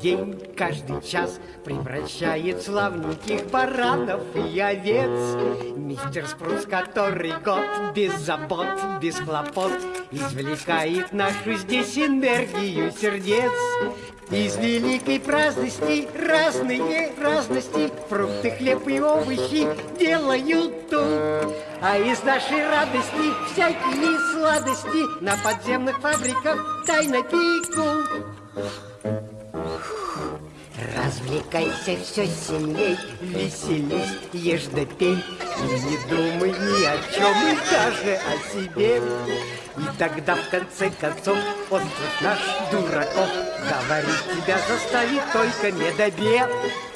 День, каждый час превращает славненьких баранов и овец. Мистер Спрус, который год без забот, без хлопот, извлекает нашу здесь энергию сердец. Из великой праздности разные разности Фрукты, хлеб и овощи делают тут А из нашей радости всякие сладости На подземных фабриках тайно пекут Развлекайся все сильней, веселись, ешь да пей. И не думай ни о чем, и даже о себе И тогда в конце концов остров наш дураков Говорить тебя заставит только недобед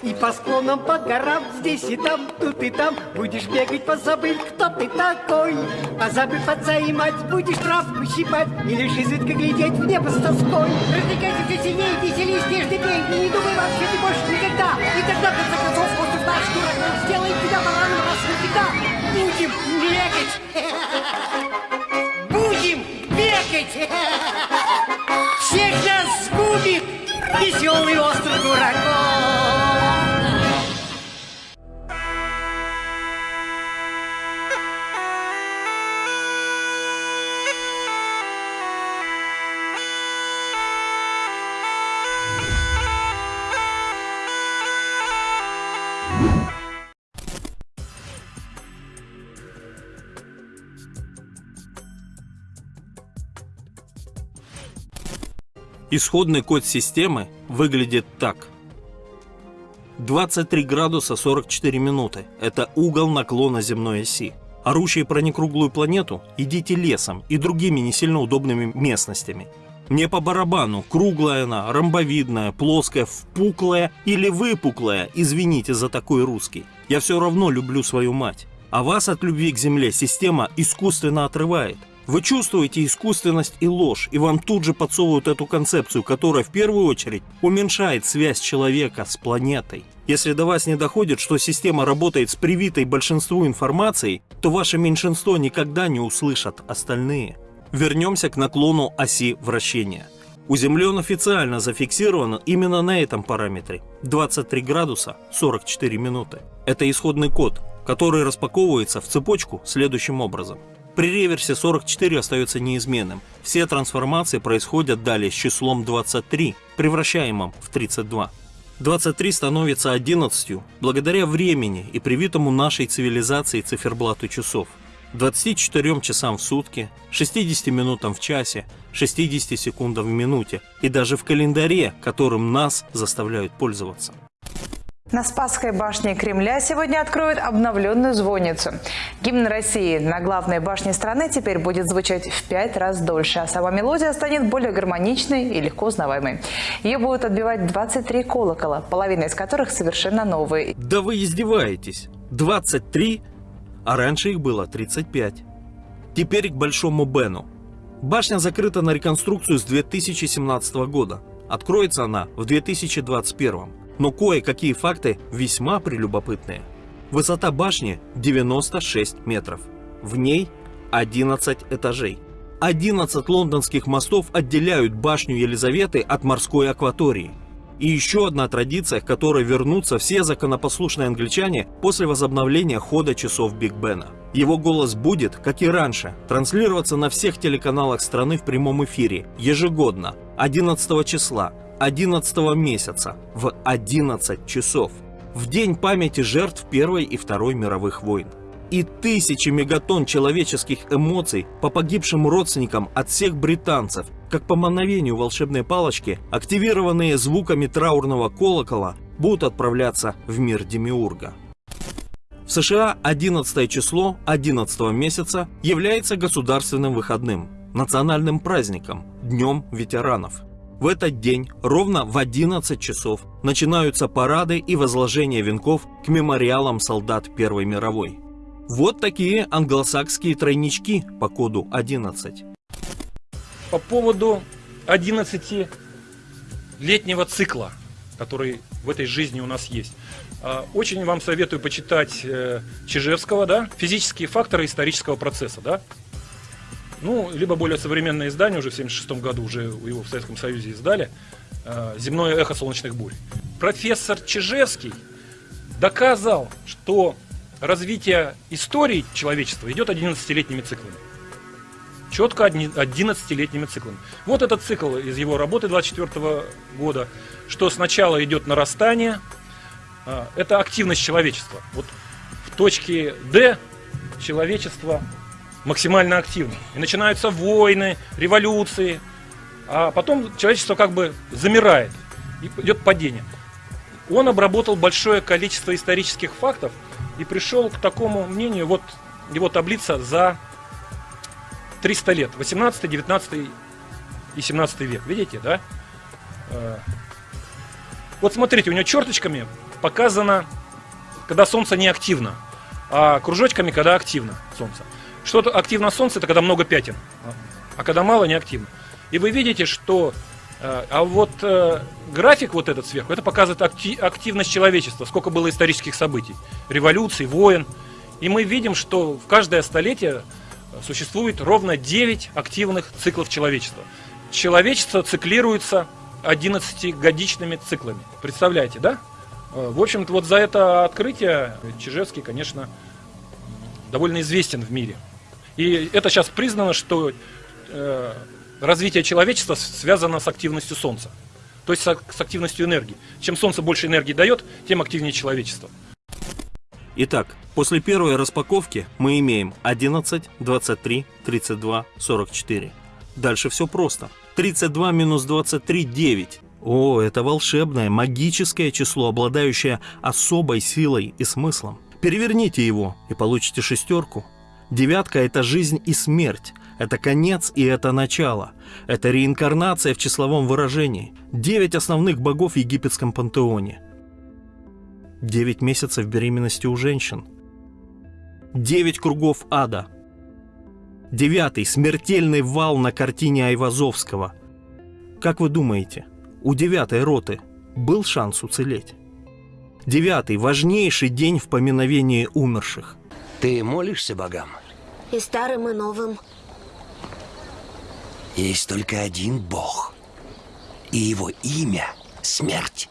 И по склонам, по горам, здесь и там, тут и там Будешь бегать, позабыть, кто ты такой. Позабыв отца и мать, будешь травку щипать И лишь изредка глядеть в небо с тоской. Развлекайся все сильнее, веселись, нежно пей И не думай вообще ты больше никогда. И тогда, в конце концов, остров наш дураков Сделает тебя бараном раз навсегда. Будем бегать Будем бегать Всех нас сгубит веселый остров дураков Исходный код системы выглядит так. 23 градуса 44 минуты – это угол наклона земной оси. Орущие про некруглую планету идите лесом и другими не сильно удобными местностями. Мне по барабану, круглая она, ромбовидная, плоская, впуклая или выпуклая, извините за такой русский. Я все равно люблю свою мать. А вас от любви к земле система искусственно отрывает. Вы чувствуете искусственность и ложь, и вам тут же подсовывают эту концепцию, которая в первую очередь уменьшает связь человека с планетой. Если до вас не доходит, что система работает с привитой большинству информацией, то ваше меньшинство никогда не услышат остальные. Вернемся к наклону оси вращения. У Земли он официально зафиксирован именно на этом параметре – 23 градуса 44 минуты. Это исходный код, который распаковывается в цепочку следующим образом – при реверсе 44 остается неизменным. Все трансформации происходят далее с числом 23, превращаемым в 32. 23 становится 11 благодаря времени и привитому нашей цивилизации циферблату часов. 24 часам в сутки, 60 минутам в часе, 60 секундам в минуте и даже в календаре, которым нас заставляют пользоваться. На Спасской башне Кремля сегодня откроют обновленную звонницу. Гимн России на главной башне страны теперь будет звучать в пять раз дольше, а сама мелодия станет более гармоничной и легко узнаваемой. Ее будут отбивать 23 колокола, половина из которых совершенно новые. Да вы издеваетесь! 23? А раньше их было 35. Теперь к Большому Бену. Башня закрыта на реконструкцию с 2017 года. Откроется она в 2021 но кое-какие факты весьма прелюбопытные. Высота башни 96 метров. В ней 11 этажей. 11 лондонских мостов отделяют башню Елизаветы от морской акватории. И еще одна традиция, к которой вернутся все законопослушные англичане после возобновления хода часов Биг Бена. Его голос будет, как и раньше, транслироваться на всех телеканалах страны в прямом эфире ежегодно, 11 числа, 11 месяца в 11 часов, в день памяти жертв Первой и Второй мировых войн. И тысячи мегатонн человеческих эмоций по погибшим родственникам от всех британцев, как по мановению волшебной палочки, активированные звуками траурного колокола, будут отправляться в мир Демиурга. В США 11 число 11 месяца является государственным выходным, национальным праздником, Днем ветеранов – в этот день ровно в 11 часов начинаются парады и возложение венков к мемориалам солдат Первой мировой. Вот такие англосакские тройнички по коду 11. По поводу 11 летнего цикла, который в этой жизни у нас есть. А, очень вам советую почитать э, Чижевского, да, «Физические факторы исторического процесса», да, ну, либо более современное издание, уже в 1976 году уже его в Советском Союзе издали. э, земное эхо солнечных бурь. Профессор Чижевский доказал, что развитие истории человечества идет 11-летними циклами. Четко 11-летними циклами. Вот этот цикл из его работы 24 года, что сначала идет нарастание, э, это активность человечества. Вот в точке D человечество максимально активно. И начинаются войны, революции, а потом человечество как бы замирает, и идет падение. Он обработал большое количество исторических фактов и пришел к такому мнению, вот его таблица за 300 лет, 18, 19 и 17 век, видите, да? Э, вот смотрите, у него черточками показано, когда Солнце не активно, а кружочками, когда активно Солнце. Что-то активно Солнце, это когда много пятен, а когда мало, не активно. И вы видите, что... Э, а вот э, график вот этот сверху, это показывает активность человечества, сколько было исторических событий, революций, войн. И мы видим, что в каждое столетие существует ровно 9 активных циклов человечества. Человечество циклируется 11-годичными циклами. Представляете, да? Э, в общем-то, вот за это открытие Чижевский, конечно, довольно известен в мире. И это сейчас признано, что э, развитие человечества связано с активностью Солнца. То есть с активностью энергии. Чем Солнце больше энергии дает, тем активнее человечество. Итак, после первой распаковки мы имеем 11, 23, 32, 44. Дальше все просто. 32 минус 23 – 9. О, это волшебное, магическое число, обладающее особой силой и смыслом. Переверните его и получите шестерку. Девятка – это жизнь и смерть. Это конец и это начало. Это реинкарнация в числовом выражении. Девять основных богов в египетском пантеоне. Девять месяцев беременности у женщин. Девять кругов ада. Девятый – смертельный вал на картине Айвазовского. Как вы думаете, у девятой роты был шанс уцелеть? Девятый – важнейший день в поминовении умерших. Ты молишься богам? И старым, и новым. Есть только один бог. И его имя – смерть.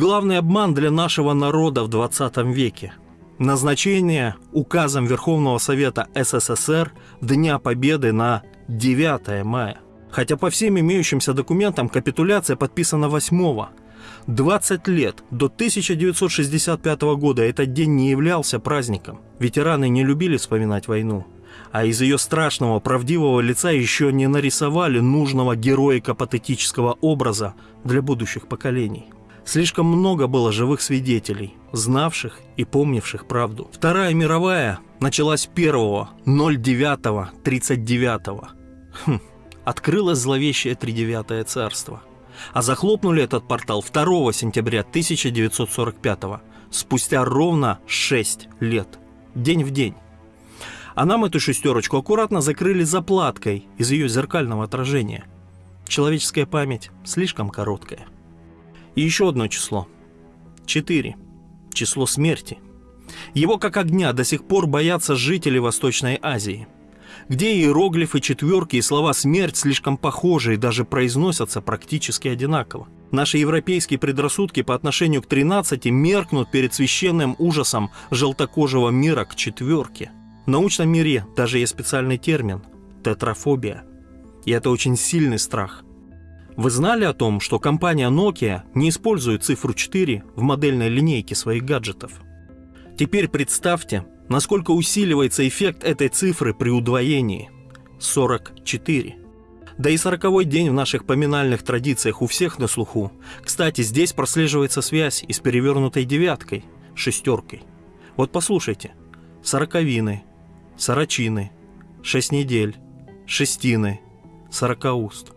Главный обман для нашего народа в 20 веке – назначение указом Верховного Совета СССР Дня Победы на 9 мая. Хотя по всем имеющимся документам капитуляция подписана 8 20 лет до 1965 года этот день не являлся праздником. Ветераны не любили вспоминать войну. А из ее страшного, правдивого лица еще не нарисовали нужного героико-патетического образа для будущих поколений. Слишком много было живых свидетелей, знавших и помнивших правду. Вторая мировая началась 1 09 39 хм, Открылось зловещее тридевятое царство. А захлопнули этот портал 2 сентября 1945 спустя ровно 6 лет. День в день. А нам эту шестерочку аккуратно закрыли заплаткой из ее зеркального отражения. Человеческая память слишком короткая. И еще одно число. 4. Число смерти. Его как огня до сих пор боятся жители Восточной Азии. где иероглифы, четверки и слова «смерть» слишком похожи и даже произносятся практически одинаково. Наши европейские предрассудки по отношению к 13 меркнут перед священным ужасом желтокожего мира к четверке. В научном мире даже есть специальный термин – тетрафобия. И это очень сильный страх. Вы знали о том, что компания Nokia не использует цифру 4 в модельной линейке своих гаджетов? Теперь представьте, насколько усиливается эффект этой цифры при удвоении – 44. Да и сороковой день в наших поминальных традициях у всех на слуху. Кстати, здесь прослеживается связь и с перевернутой девяткой, шестеркой. Вот послушайте. Сороковины, сорочины, шесть недель, шестины, сорокауст.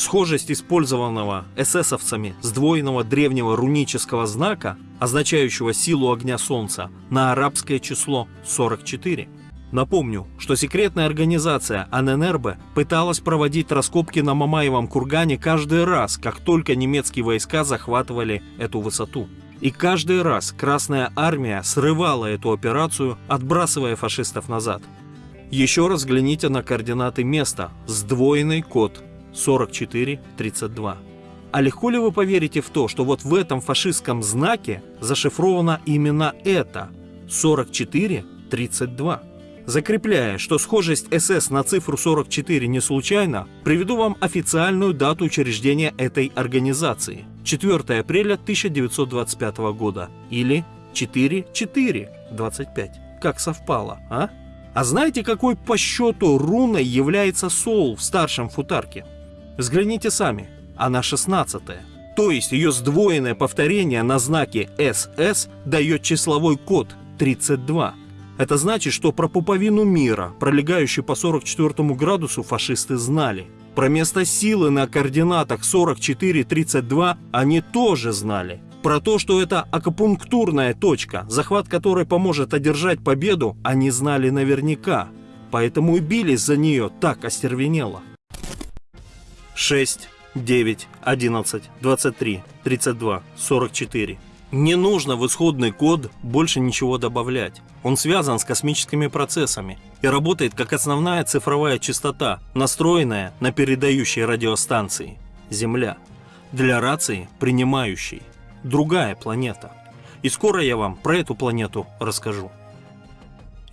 Схожесть использованного эсэсовцами сдвоенного древнего рунического знака, означающего силу огня солнца, на арабское число 44. Напомню, что секретная организация АННРБ пыталась проводить раскопки на Мамаевом кургане каждый раз, как только немецкие войска захватывали эту высоту. И каждый раз Красная Армия срывала эту операцию, отбрасывая фашистов назад. Еще раз взгляните на координаты места, сдвоенный код 4432. А легко ли вы поверите в то, что вот в этом фашистском знаке зашифровано именно это 4432? Закрепляя, что схожесть СС на цифру 44 не случайна, приведу вам официальную дату учреждения этой организации – 4 апреля 1925 года или 4-4-25. Как совпало, а? А знаете, какой по счету руной является Соул в старшем футарке? Взгляните сами, она 16 -я. То есть ее сдвоенное повторение на знаке СС дает числовой код 32. Это значит, что про пуповину мира, пролегающую по 44 градусу, фашисты знали. Про место силы на координатах 44-32 они тоже знали. Про то, что это акупунктурная точка, захват которой поможет одержать победу, они знали наверняка. Поэтому и бились за нее так остервенело. 6, 9, 11, 23, 32, 44. Не нужно в исходный код больше ничего добавлять. Он связан с космическими процессами и работает как основная цифровая частота, настроенная на передающей радиостанции Земля. Для рации принимающей. Другая планета. И скоро я вам про эту планету расскажу.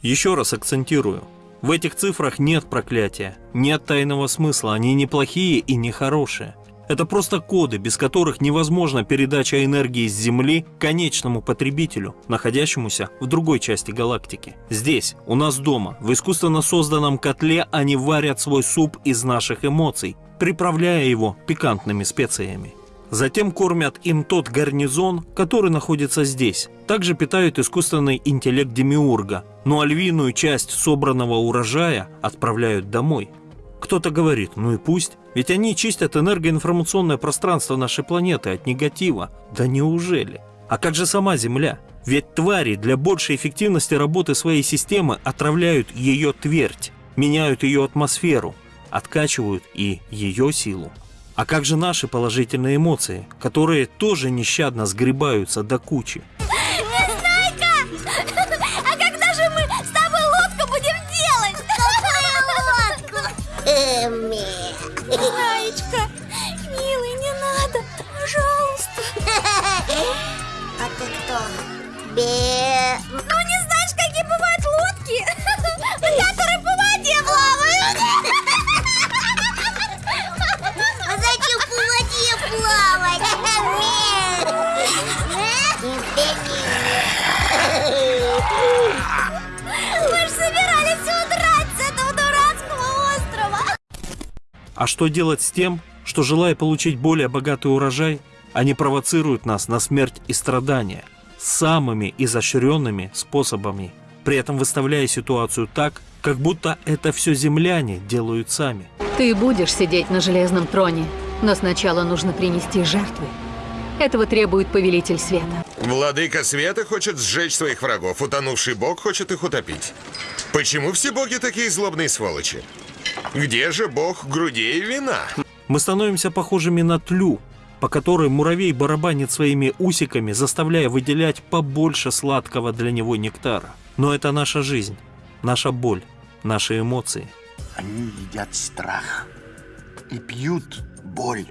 Еще раз акцентирую. В этих цифрах нет проклятия, нет тайного смысла, они не плохие и не хорошие. Это просто коды, без которых невозможна передача энергии с Земли конечному потребителю, находящемуся в другой части галактики. Здесь, у нас дома, в искусственно созданном котле они варят свой суп из наших эмоций, приправляя его пикантными специями. Затем кормят им тот гарнизон, который находится здесь. Также питают искусственный интеллект Демиурга, ну а львиную часть собранного урожая отправляют домой. Кто-то говорит, ну и пусть, ведь они чистят энергоинформационное пространство нашей планеты от негатива. Да неужели? А как же сама Земля? Ведь твари для большей эффективности работы своей системы отравляют ее твердь, меняют ее атмосферу, откачивают и ее силу. А как же наши положительные эмоции, которые тоже нещадно сгребаются до кучи? Незнайка! А когда же мы с тобой лодку будем делать? Какую лодку? Знаечка, милый, не надо, пожалуйста. А ты кто? Бе... Ну не знаешь, какие бывают лодки, А что делать с тем, что, желая получить более богатый урожай, они провоцируют нас на смерть и страдания самыми изощренными способами, при этом выставляя ситуацию так, как будто это все земляне делают сами. Ты будешь сидеть на железном троне, но сначала нужно принести жертвы. Этого требует повелитель света. Владыка света хочет сжечь своих врагов, утонувший бог хочет их утопить. Почему все боги такие злобные сволочи? Где же бог грудей и вина? Мы становимся похожими на тлю, по которой муравей барабанит своими усиками, заставляя выделять побольше сладкого для него нектара. Но это наша жизнь, наша боль, наши эмоции. Они едят страх и пьют боль.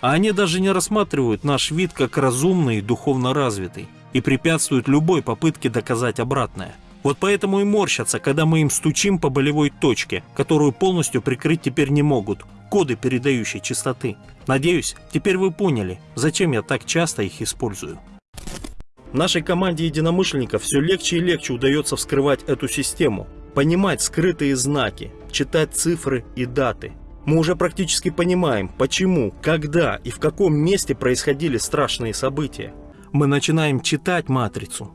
А они даже не рассматривают наш вид как разумный и духовно развитый и препятствуют любой попытке доказать обратное. Вот поэтому и морщатся, когда мы им стучим по болевой точке, которую полностью прикрыть теперь не могут, коды передающей частоты. Надеюсь, теперь вы поняли, зачем я так часто их использую. Нашей команде единомышленников все легче и легче удается вскрывать эту систему, понимать скрытые знаки, читать цифры и даты. Мы уже практически понимаем, почему, когда и в каком месте происходили страшные события. Мы начинаем читать матрицу,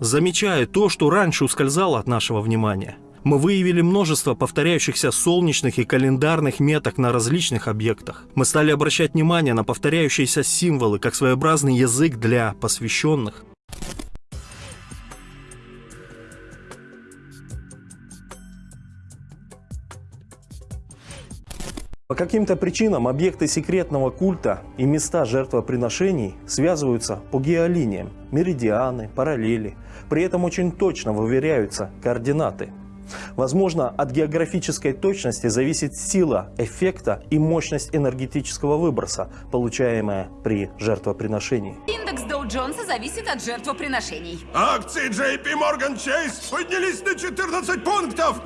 замечая то, что раньше ускользало от нашего внимания. Мы выявили множество повторяющихся солнечных и календарных меток на различных объектах. Мы стали обращать внимание на повторяющиеся символы, как своеобразный язык для посвященных. По каким-то причинам объекты секретного культа и места жертвоприношений связываются по геолиниям, меридианы, параллели. При этом очень точно выверяются координаты. Возможно, от географической точности зависит сила эффекта и мощность энергетического выброса, получаемая при жертвоприношении. Индекс Доу-Джонса зависит от жертвоприношений. Акции JP Morgan Chase поднялись на 14 пунктов!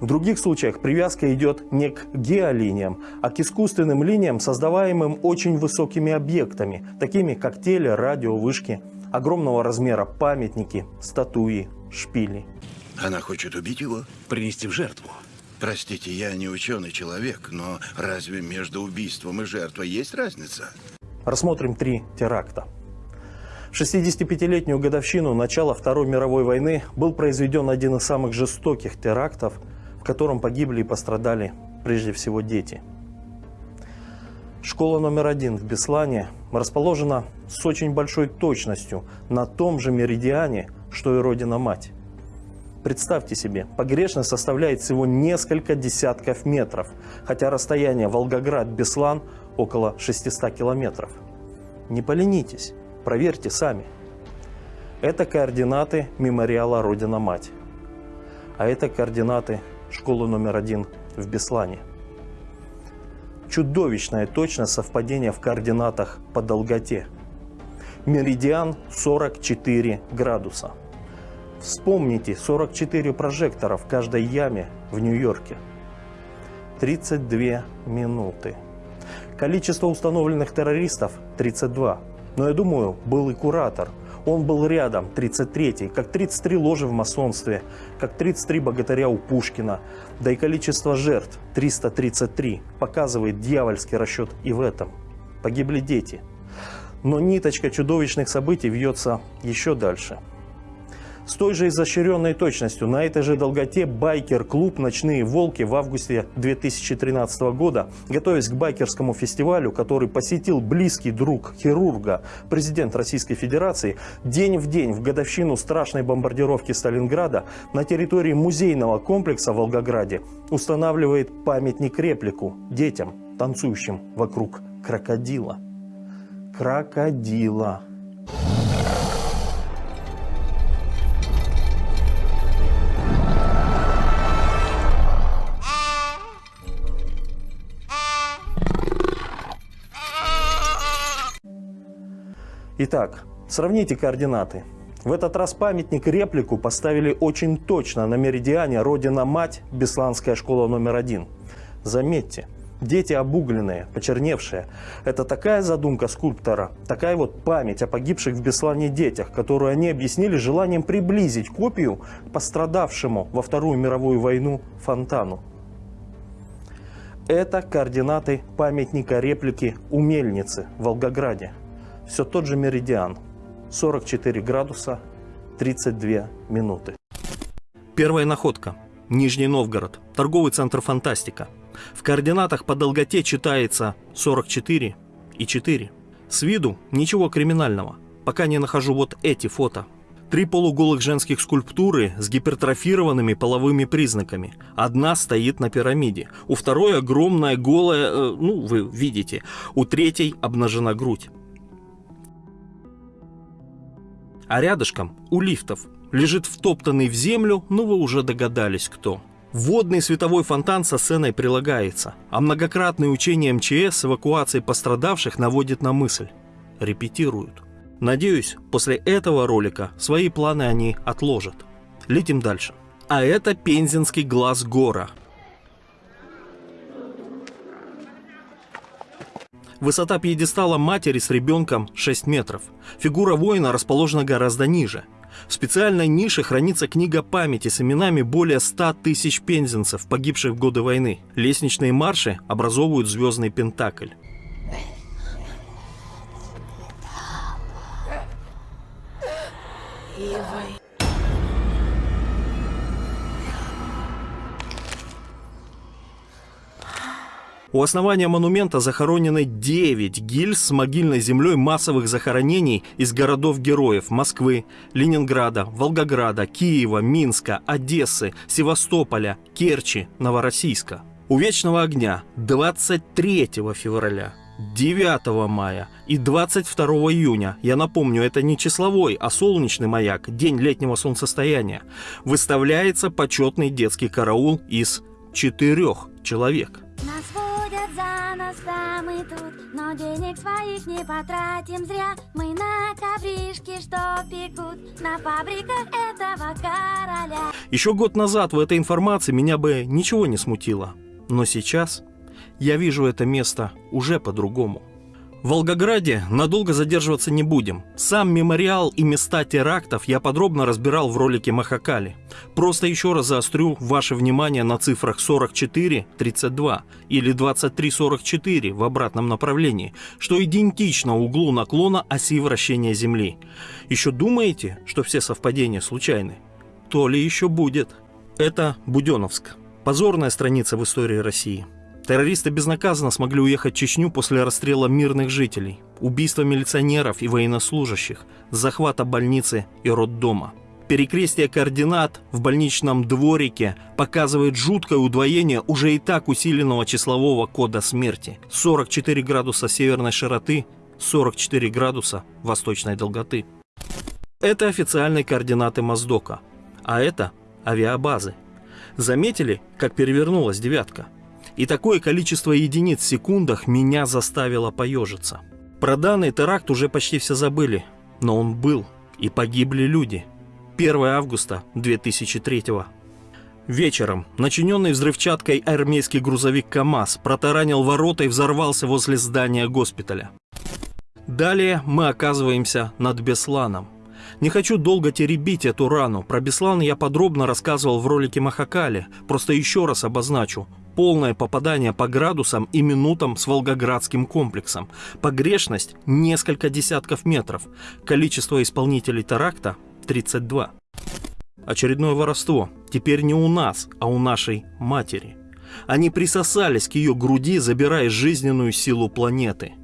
В других случаях привязка идет не к геолиниям, а к искусственным линиям, создаваемым очень высокими объектами, такими как теле, радио, вышки, огромного размера памятники, статуи, шпили. Она хочет убить его, принести в жертву. Простите, я не ученый человек, но разве между убийством и жертвой есть разница? Рассмотрим три теракта. В 65-летнюю годовщину начала Второй мировой войны был произведен один из самых жестоких терактов, в котором погибли и пострадали прежде всего дети. Школа номер один в Беслане расположена с очень большой точностью на том же меридиане, что и Родина-Мать. Представьте себе, погрешность составляет всего несколько десятков метров, хотя расстояние Волгоград-Беслан около 600 километров. Не поленитесь, проверьте сами. Это координаты мемориала Родина-Мать. А это координаты школы номер один в Беслане. Чудовищная точность совпадения в координатах по долготе. Меридиан 44 градуса. Вспомните 44 прожектора в каждой яме в Нью-Йорке. 32 минуты. Количество установленных террористов 32. Но я думаю, был и куратор. Он был рядом, 33-й, как 33 ложи в масонстве, как 33 богатыря у Пушкина. Да и количество жертв, 333, показывает дьявольский расчет и в этом. Погибли дети. Но ниточка чудовищных событий вьется еще дальше. С той же изощренной точностью на этой же долготе байкер-клуб «Ночные волки» в августе 2013 года, готовясь к байкерскому фестивалю, который посетил близкий друг хирурга, президент Российской Федерации, день в день в годовщину страшной бомбардировки Сталинграда на территории музейного комплекса в Волгограде устанавливает памятник-реплику детям, танцующим вокруг крокодила. Крокодила. Итак, сравните координаты. В этот раз памятник реплику поставили очень точно на меридиане Родина-Мать, Бесланская школа номер один. Заметьте, дети обугленные, почерневшие. Это такая задумка скульптора, такая вот память о погибших в Беслане детях, которую они объяснили желанием приблизить копию пострадавшему во Вторую мировую войну фонтану. Это координаты памятника реплики у мельницы в Волгограде. Все тот же меридиан. 44 градуса 32 минуты. Первая находка. Нижний Новгород. Торговый центр «Фантастика». В координатах по долготе читается 44 и 4. С виду ничего криминального, пока не нахожу вот эти фото. Три полуголых женских скульптуры с гипертрофированными половыми признаками. Одна стоит на пирамиде, у второй огромная голая, э, ну вы видите, у третьей обнажена грудь. А рядышком, у лифтов, лежит втоптанный в землю, но вы уже догадались кто. Водный световой фонтан со сценой прилагается, а многократные учения МЧС с эвакуацией пострадавших наводит на мысль. Репетируют. Надеюсь, после этого ролика свои планы они отложат. Летим дальше. А это пензенский глаз гора. Высота пьедестала матери с ребенком 6 метров. Фигура воина расположена гораздо ниже. В специальной нише хранится книга памяти с именами более 100 тысяч пензенцев, погибших в годы войны. Лестничные марши образовывают звездный пентакль. У основания монумента захоронены 9 гильз с могильной землей массовых захоронений из городов-героев Москвы, Ленинграда, Волгограда, Киева, Минска, Одессы, Севастополя, Керчи, Новороссийска. У Вечного огня 23 февраля 9 мая и 22 июня, я напомню, это не числовой, а солнечный маяк, день летнего солнцестояния, выставляется почетный детский караул из четырех человек. Водят за нас, тут Но денег своих не потратим зря Мы на ковришки, что пекут На фабриках этого короля Еще год назад в этой информации меня бы ничего не смутило. Но сейчас я вижу это место уже по-другому. В Волгограде надолго задерживаться не будем. Сам мемориал и места терактов я подробно разбирал в ролике Махакали. Просто еще раз заострю ваше внимание на цифрах 44-32 или 23-44 в обратном направлении, что идентично углу наклона оси вращения Земли. Еще думаете, что все совпадения случайны? То ли еще будет. Это Буденовск. Позорная страница в истории России. Террористы безнаказанно смогли уехать в Чечню после расстрела мирных жителей, убийства милиционеров и военнослужащих, захвата больницы и роддома. Перекрестие координат в больничном дворике показывает жуткое удвоение уже и так усиленного числового кода смерти. 44 градуса северной широты, 44 градуса восточной долготы. Это официальные координаты Моздока, а это авиабазы. Заметили, как перевернулась девятка? И такое количество единиц в секундах меня заставило поежиться. Про данный теракт уже почти все забыли, но он был, и погибли люди. 1 августа 2003 Вечером начиненный взрывчаткой армейский грузовик КАМАЗ протаранил ворота и взорвался возле здания госпиталя. Далее мы оказываемся над Бесланом. Не хочу долго теребить эту рану. Про Беслан я подробно рассказывал в ролике Махакали. Просто еще раз обозначу полное попадание по градусам и минутам с Волгоградским комплексом. Погрешность – несколько десятков метров. Количество исполнителей теракта – 32. Очередное воровство. Теперь не у нас, а у нашей матери. Они присосались к ее груди, забирая жизненную силу планеты.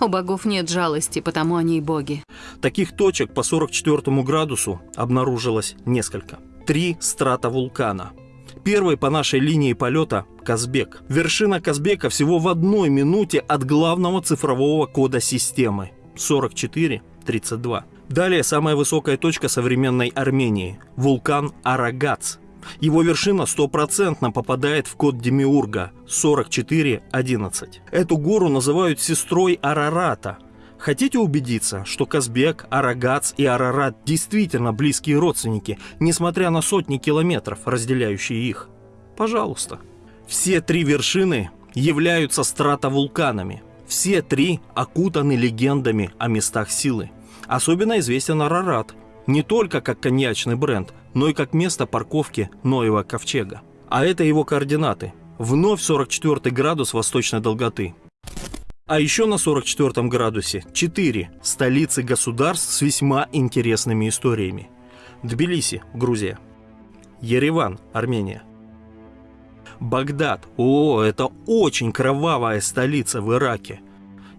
У богов нет жалости, потому они и боги. Таких точек по 44 градусу обнаружилось несколько. Три страта вулкана – Первый по нашей линии полета – Казбек. Вершина Казбека всего в одной минуте от главного цифрового кода системы – 44-32. Далее самая высокая точка современной Армении – вулкан Арагац. Его вершина стопроцентно попадает в код Демиурга 4411. Эту гору называют сестрой Арарата – Хотите убедиться, что Казбек, Арагац и Арарат действительно близкие родственники, несмотря на сотни километров, разделяющие их? Пожалуйста. Все три вершины являются стратовулканами. Все три окутаны легендами о местах силы. Особенно известен Арарат, не только как коньячный бренд, но и как место парковки Ноева ковчега. А это его координаты. Вновь 44 градус восточной долготы. А еще на 44 градусе 4 столицы государств с весьма интересными историями. Тбилиси, Грузия. Ереван, Армения. Багдад, о, это очень кровавая столица в Ираке.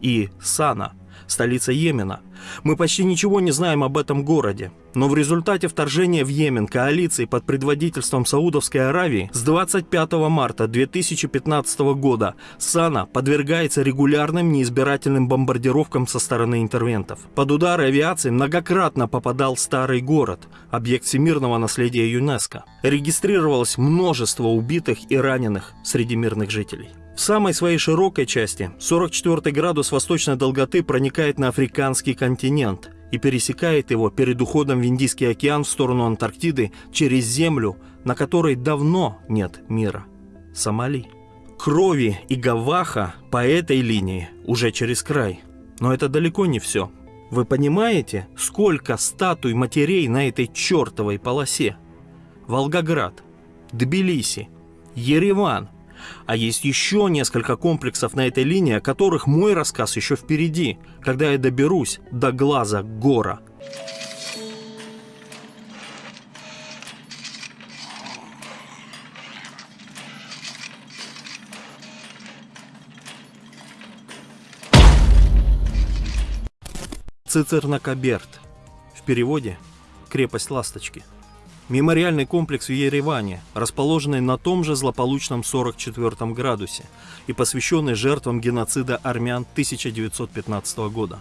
И Сана, столица Йемена, Мы почти ничего не знаем об этом городе, но в результате вторжения в Йемен коалиции под предводительством Саудовской Аравии с 25 марта 2015 года Сана подвергается регулярным неизбирательным бомбардировкам со стороны интервентов. Под удары авиации многократно попадал старый город, объект всемирного наследия ЮНЕСКо. Регистрировалось множество убитых и раненых среди мирных жителей. В самой своей широкой части 44 градус восточной долготы проникает на африканский континент и пересекает его перед уходом в Индийский океан в сторону Антарктиды через землю, на которой давно нет мира – Сомали. Крови и Гаваха по этой линии уже через край. Но это далеко не все. Вы понимаете, сколько статуй матерей на этой чертовой полосе? Волгоград, Тбилиси, Ереван – а есть еще несколько комплексов на этой линии, о которых мой рассказ еще впереди, когда я доберусь до глаза гора. Цицернакаберт. В переводе «крепость ласточки». Мемориальный комплекс в Ереване, расположенный на том же злополучном 44 градусе и посвященный жертвам геноцида армян 1915 года.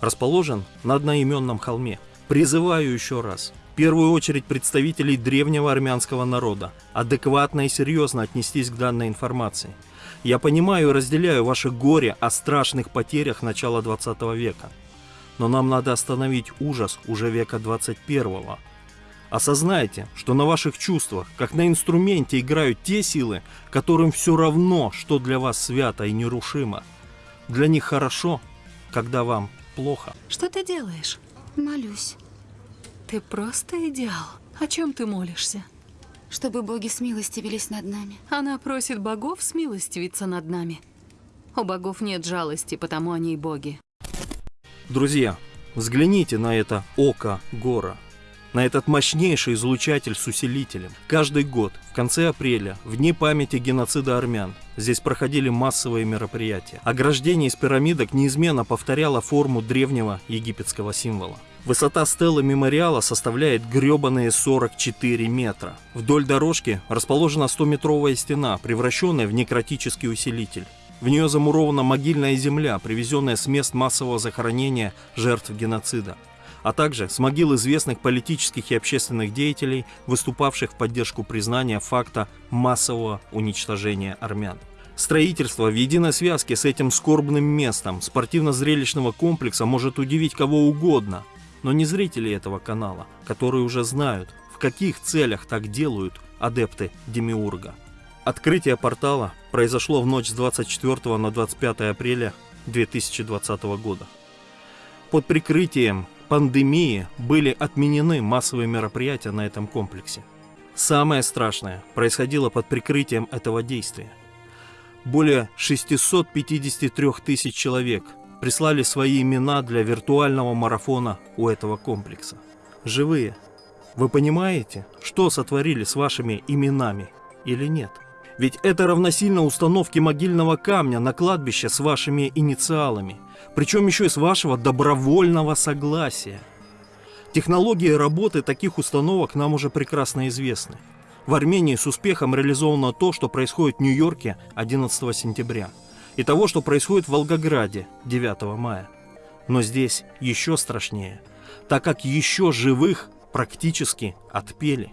Расположен на одноименном холме. Призываю еще раз, в первую очередь представителей древнего армянского народа, адекватно и серьезно отнестись к данной информации. Я понимаю и разделяю ваше горе о страшных потерях начала 20 века. Но нам надо остановить ужас уже века 21 Осознайте, что на ваших чувствах, как на инструменте, играют те силы, которым все равно, что для вас свято и нерушимо. Для них хорошо, когда вам плохо. Что ты делаешь? Молюсь. Ты просто идеал. О чем ты молишься? Чтобы боги смилостивились над нами. Она просит богов смилостивиться над нами. У богов нет жалости, потому они и боги. Друзья, взгляните на это око гора на этот мощнейший излучатель с усилителем. Каждый год, в конце апреля, в дни памяти геноцида армян, здесь проходили массовые мероприятия. Ограждение из пирамидок неизменно повторяло форму древнего египетского символа. Высота стелы мемориала составляет гребаные 44 метра. Вдоль дорожки расположена 100-метровая стена, превращенная в некротический усилитель. В нее замурована могильная земля, привезенная с мест массового захоронения жертв геноцида а также с могил известных политических и общественных деятелей, выступавших в поддержку признания факта массового уничтожения армян. Строительство в единой связке с этим скорбным местом спортивно-зрелищного комплекса может удивить кого угодно, но не зрители этого канала, которые уже знают, в каких целях так делают адепты Демиурга. Открытие портала произошло в ночь с 24 на 25 апреля 2020 года. Под прикрытием пандемии были отменены массовые мероприятия на этом комплексе. Самое страшное происходило под прикрытием этого действия. Более 653 тысяч человек прислали свои имена для виртуального марафона у этого комплекса. Живые. Вы понимаете, что сотворили с вашими именами или нет? Ведь это равносильно установке могильного камня на кладбище с вашими инициалами, причем еще и с вашего добровольного согласия. Технологии работы таких установок нам уже прекрасно известны. В Армении с успехом реализовано то, что происходит в Нью-Йорке 11 сентября, и того, что происходит в Волгограде 9 мая. Но здесь еще страшнее, так как еще живых практически отпели.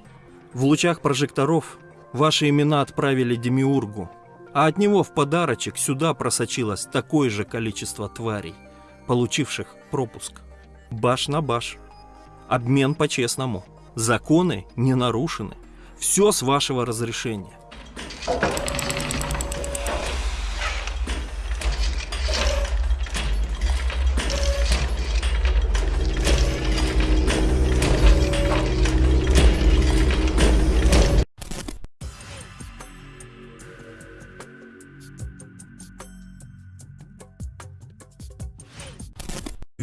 В лучах прожекторов Ваши имена отправили Демиургу, а от него в подарочек сюда просочилось такое же количество тварей, получивших пропуск. Баш на баш. Обмен по-честному. Законы не нарушены. Все с вашего разрешения.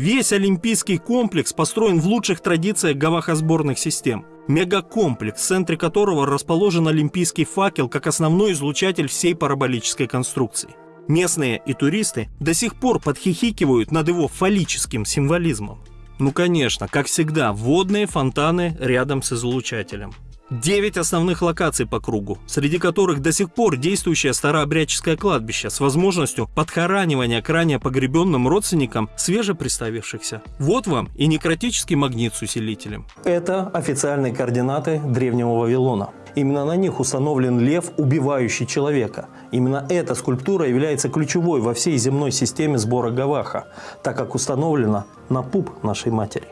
Весь олимпийский комплекс построен в лучших традициях гавахосборных систем. Мегакомплекс, в центре которого расположен олимпийский факел как основной излучатель всей параболической конструкции. Местные и туристы до сих пор подхихикивают над его фаллическим символизмом. Ну конечно, как всегда, водные фонтаны рядом с излучателем. Девять основных локаций по кругу, среди которых до сих пор действующее старообрядческое кладбище с возможностью подхоранивания к ранее погребенным родственникам свежеприставившихся. Вот вам и некротический магнит с усилителем. Это официальные координаты древнего Вавилона. Именно на них установлен лев, убивающий человека. Именно эта скульптура является ключевой во всей земной системе сбора Гаваха, так как установлена на пуп нашей матери.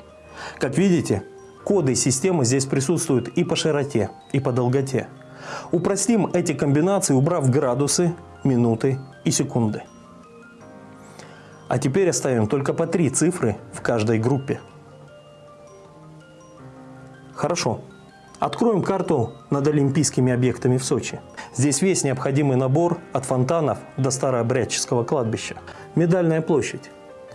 Как видите, коды системы здесь присутствуют и по широте, и по долготе. Упростим эти комбинации, убрав градусы, минуты и секунды. А теперь оставим только по три цифры в каждой группе. Хорошо. Откроем карту над олимпийскими объектами в Сочи. Здесь весь необходимый набор от фонтанов до старообрядческого кладбища. Медальная площадь,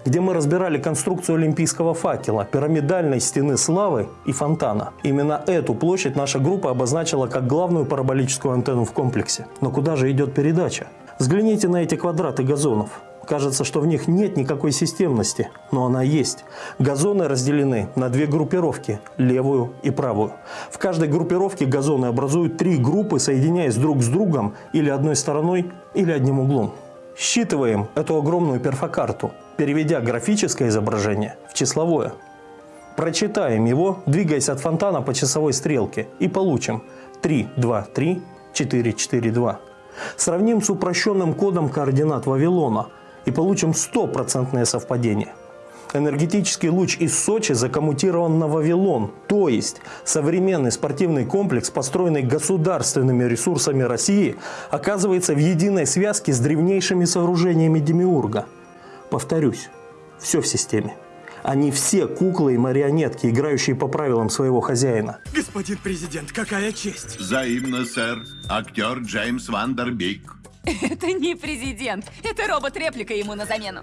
где мы разбирали конструкцию олимпийского факела, пирамидальной стены славы и фонтана. Именно эту площадь наша группа обозначила как главную параболическую антенну в комплексе. Но куда же идет передача? Взгляните на эти квадраты газонов. Кажется, что в них нет никакой системности, но она есть. Газоны разделены на две группировки – левую и правую. В каждой группировке газоны образуют три группы, соединяясь друг с другом или одной стороной, или одним углом. Считываем эту огромную перфокарту, переведя графическое изображение в числовое. Прочитаем его, двигаясь от фонтана по часовой стрелке, и получим 3, 2, 3, 4, 4, 2. Сравним с упрощенным кодом координат Вавилона – и получим стопроцентное совпадение. Энергетический луч из Сочи закоммутирован на Вавилон, то есть современный спортивный комплекс, построенный государственными ресурсами России, оказывается в единой связке с древнейшими сооружениями Демиурга. Повторюсь, все в системе. Они все куклы и марионетки, играющие по правилам своего хозяина. Господин президент, какая честь! Взаимно, сэр. Актер Джеймс Вандербик. Это не президент. Это робот-реплика ему на замену.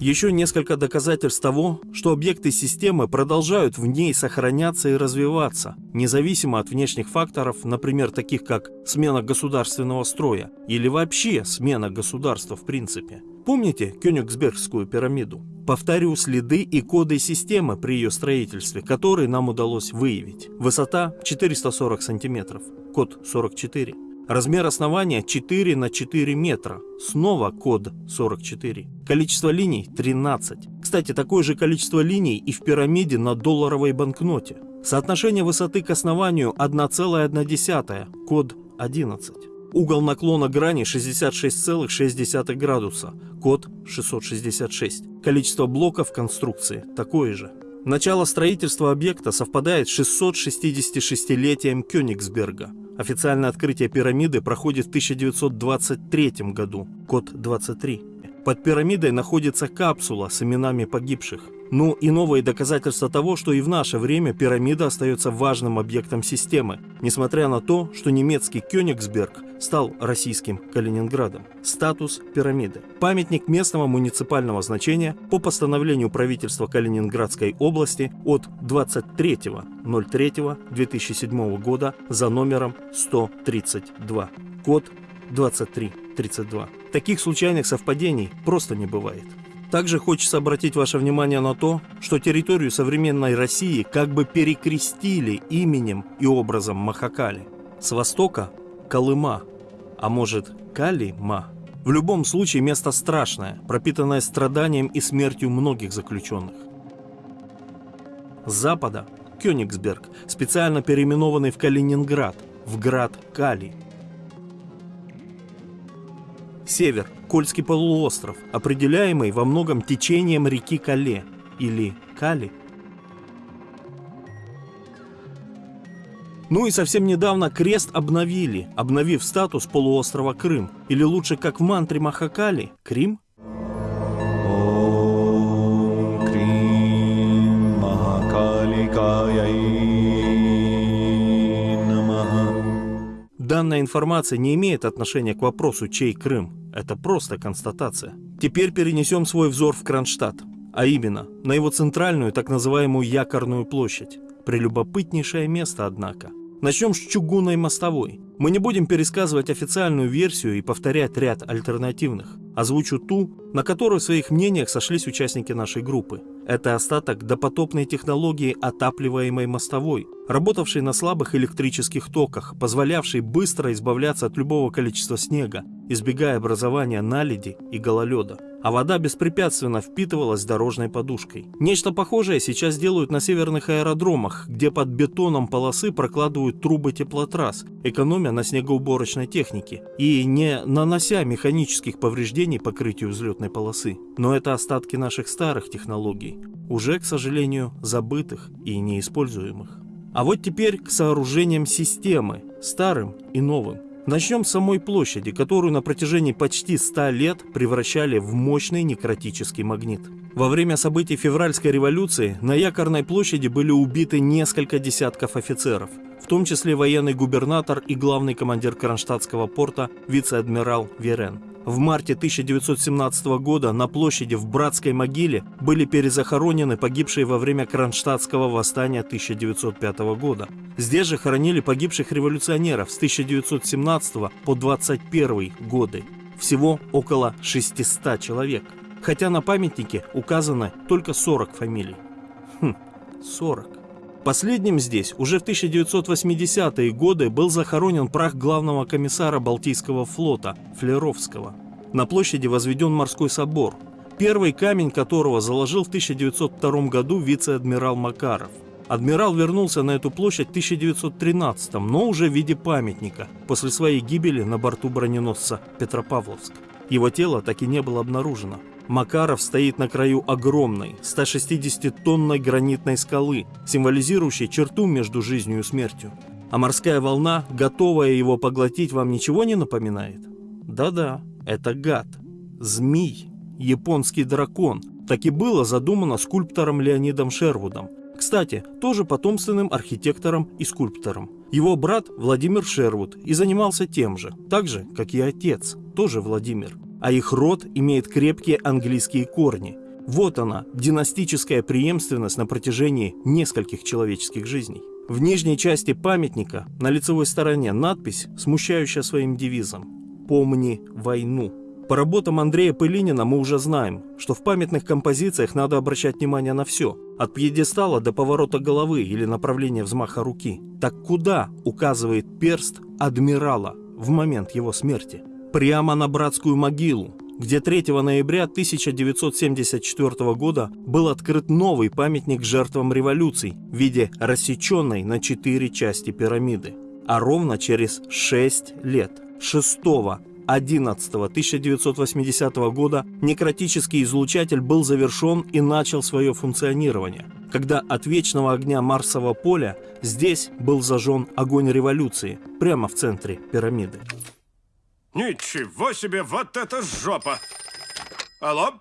Еще несколько доказательств того, что объекты системы продолжают в ней сохраняться и развиваться, независимо от внешних факторов, например, таких как смена государственного строя или вообще смена государства в принципе. Помните Кёнигсбергскую пирамиду? Повторю следы и коды системы при ее строительстве, которые нам удалось выявить. Высота 440 сантиметров, код 44. Размер основания 4 на 4 метра. Снова код 44. Количество линий 13. Кстати, такое же количество линий и в пирамиде на долларовой банкноте. Соотношение высоты к основанию 1,1, код 11. Угол наклона грани 66,6 градуса, код 666. Количество блоков конструкции такое же. Начало строительства объекта совпадает с 666-летием Кёнигсберга. Официальное открытие пирамиды проходит в 1923 году, код 23. Под пирамидой находится капсула с именами погибших. Ну и новые доказательства того, что и в наше время пирамида остается важным объектом системы, несмотря на то, что немецкий Кёнигсберг стал российским Калининградом. Статус пирамиды. Памятник местного муниципального значения по постановлению правительства Калининградской области от 23.03.2007 года за номером 132. Код 2332. Таких случайных совпадений просто не бывает. Также хочется обратить ваше внимание на то, что территорию современной России как бы перекрестили именем и образом Махакали. С востока – Колыма, а может Калима. В любом случае место страшное, пропитанное страданием и смертью многих заключенных. С запада – Кёнигсберг, специально переименованный в Калининград, в град Кали. Север – Кольский полуостров, определяемый во многом течением реки Кале или Кали. Ну и совсем недавно крест обновили, обновив статус полуострова Крым, или лучше как в мантре Махакали – Крим. Данная информация не имеет отношения к вопросу, чей Крым. Это просто констатация. Теперь перенесем свой взор в Кронштадт. а именно на его центральную так называемую якорную площадь. Прелюбопытнейшее место, однако. Начнем с чугунной мостовой. Мы не будем пересказывать официальную версию и повторять ряд альтернативных. Озвучу ту, на которую в своих мнениях сошлись участники нашей группы. Это остаток допотопной технологии отапливаемой мостовой, работавшей на слабых электрических токах, позволявшей быстро избавляться от любого количества снега, избегая образования наледи и гололеда а вода беспрепятственно впитывалась дорожной подушкой. Нечто похожее сейчас делают на северных аэродромах, где под бетоном полосы прокладывают трубы теплотрасс, экономя на снегоуборочной технике и не нанося механических повреждений покрытию взлетной полосы. Но это остатки наших старых технологий, уже, к сожалению, забытых и неиспользуемых. А вот теперь к сооружениям системы, старым и новым. Начнем с самой площади, которую на протяжении почти 100 лет превращали в мощный некротический магнит. Во время событий февральской революции на Якорной площади были убиты несколько десятков офицеров, в том числе военный губернатор и главный командир Кронштадтского порта вице-адмирал Верен. В марте 1917 года на площади в Братской могиле были перезахоронены погибшие во время Кронштадтского восстания 1905 года. Здесь же хоронили погибших революционеров с 1917 по 21 годы. Всего около 600 человек. Хотя на памятнике указано только 40 фамилий. Хм, 40. Последним здесь уже в 1980-е годы был захоронен прах главного комиссара Балтийского флота Флеровского. На площади возведен морской собор, первый камень которого заложил в 1902 году вице-адмирал Макаров. Адмирал вернулся на эту площадь в 1913, но уже в виде памятника, после своей гибели на борту броненосца Петропавловск. Его тело так и не было обнаружено. Макаров стоит на краю огромной, 160-тонной гранитной скалы, символизирующей черту между жизнью и смертью. А морская волна, готовая его поглотить, вам ничего не напоминает? Да-да, это гад. Змей. Японский дракон. Так и было задумано скульптором Леонидом Шервудом. Кстати, тоже потомственным архитектором и скульптором. Его брат Владимир Шервуд и занимался тем же, так же, как и отец, тоже Владимир а их род имеет крепкие английские корни. Вот она, династическая преемственность на протяжении нескольких человеческих жизней. В нижней части памятника на лицевой стороне надпись, смущающая своим девизом «Помни войну». По работам Андрея Пылинина мы уже знаем, что в памятных композициях надо обращать внимание на все, от пьедестала до поворота головы или направления взмаха руки. Так куда указывает перст адмирала в момент его смерти? Прямо на братскую могилу, где 3 ноября 1974 года был открыт новый памятник жертвам революций в виде рассеченной на четыре части пирамиды. А ровно через 6 лет, 6 11 1980 года некротический излучатель был завершен и начал свое функционирование, когда от вечного огня Марсового поля здесь был зажжен огонь революции прямо в центре пирамиды. Ничего себе, вот это жопа! Алло?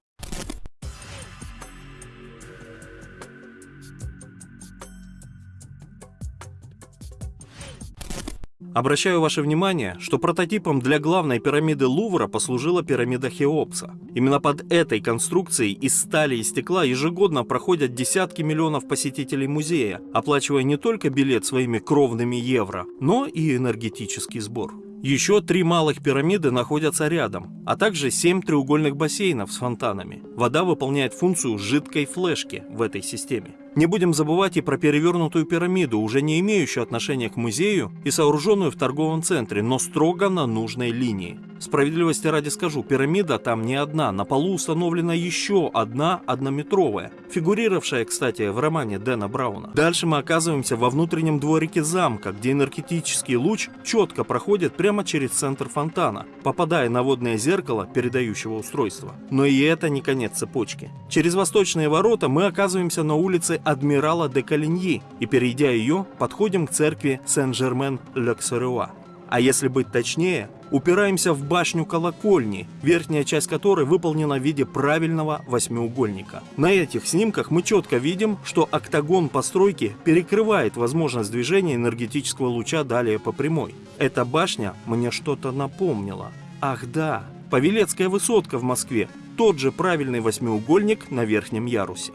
Обращаю ваше внимание, что прототипом для главной пирамиды Лувра послужила пирамида Хеопса. Именно под этой конструкцией из стали и стекла ежегодно проходят десятки миллионов посетителей музея, оплачивая не только билет своими кровными евро, но и энергетический сбор. Еще три малых пирамиды находятся рядом, а также семь треугольных бассейнов с фонтанами. Вода выполняет функцию жидкой флешки в этой системе. Не будем забывать и про перевернутую пирамиду, уже не имеющую отношения к музею и сооруженную в торговом центре, но строго на нужной линии. Справедливости ради скажу, пирамида там не одна, на полу установлена еще одна однометровая, фигурировавшая, кстати, в романе Дэна Брауна. Дальше мы оказываемся во внутреннем дворике замка, где энергетический луч четко проходит прямо через центр фонтана, попадая на водное зеркало передающего устройства. Но и это не конец цепочки. Через восточные ворота мы оказываемся на улице Адмирала де Калиньи и, перейдя ее, подходим к церкви Сен-Жермен-Лексеруа. А если быть точнее, упираемся в башню колокольни, верхняя часть которой выполнена в виде правильного восьмиугольника. На этих снимках мы четко видим, что октагон постройки перекрывает возможность движения энергетического луча далее по прямой. Эта башня мне что-то напомнила. Ах да, Павелецкая высотка в Москве тот же правильный восьмиугольник на верхнем ярусе.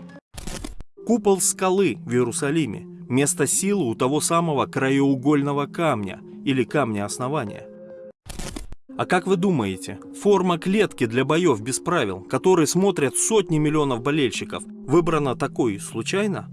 Купол скалы в Иерусалиме – место силы у того самого краеугольного камня или камня основания. А как вы думаете, форма клетки для боев без правил, которые смотрят сотни миллионов болельщиков, выбрана такой случайно?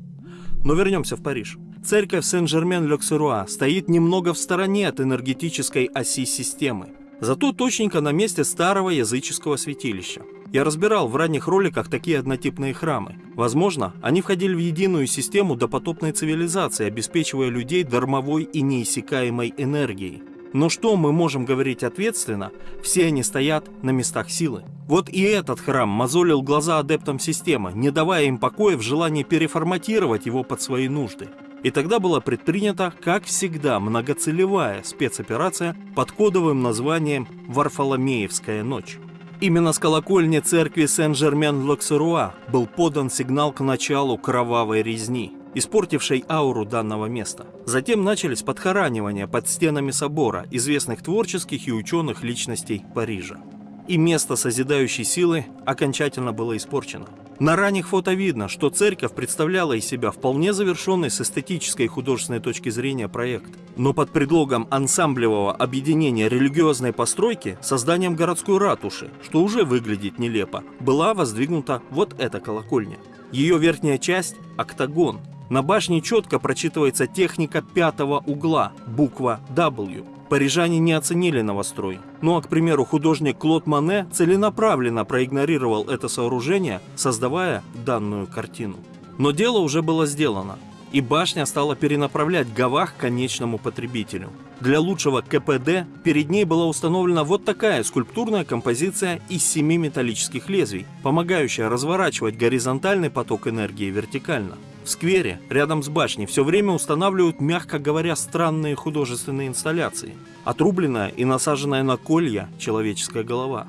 Но вернемся в Париж. Церковь Сен-Жермен-Лёксеруа стоит немного в стороне от энергетической оси системы. Зато точненько на месте старого языческого святилища. Я разбирал в ранних роликах такие однотипные храмы. Возможно, они входили в единую систему допотопной цивилизации, обеспечивая людей дармовой и неиссякаемой энергией. Но что мы можем говорить ответственно? Все они стоят на местах силы. Вот и этот храм мозолил глаза адептам системы, не давая им покоя в желании переформатировать его под свои нужды. И тогда была предпринята, как всегда, многоцелевая спецоперация под кодовым названием «Варфоломеевская ночь». Именно с колокольни церкви Сен-Жермен-Локсеруа был подан сигнал к началу кровавой резни, испортившей ауру данного места. Затем начались подхоранивания под стенами собора известных творческих и ученых личностей Парижа. И место созидающей силы окончательно было испорчено. На ранних фото видно, что церковь представляла из себя вполне завершенный с эстетической и художественной точки зрения проект. Но под предлогом ансамблевого объединения религиозной постройки созданием городской ратуши, что уже выглядит нелепо, была воздвигнута вот эта колокольня. Ее верхняя часть – октагон. На башне четко прочитывается техника пятого угла, буква W. Парижане не оценили новострой. Ну а, к примеру, художник Клод Мане целенаправленно проигнорировал это сооружение, создавая данную картину. Но дело уже было сделано, и башня стала перенаправлять Гавах к конечному потребителю. Для лучшего КПД перед ней была установлена вот такая скульптурная композиция из семи металлических лезвий, помогающая разворачивать горизонтальный поток энергии вертикально. В сквере, рядом с башней, все время устанавливают, мягко говоря, странные художественные инсталляции. Отрубленная и насаженная на колья человеческая голова.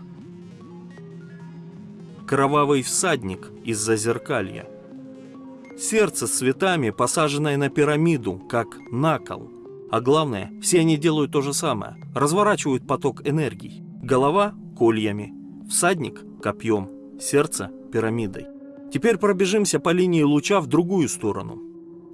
Кровавый всадник из-за зеркалья. Сердце с цветами, посаженное на пирамиду, как на кол. А главное, все они делают то же самое. Разворачивают поток энергий. Голова – кольями, всадник – копьем, сердце – пирамидой. Теперь пробежимся по линии луча в другую сторону.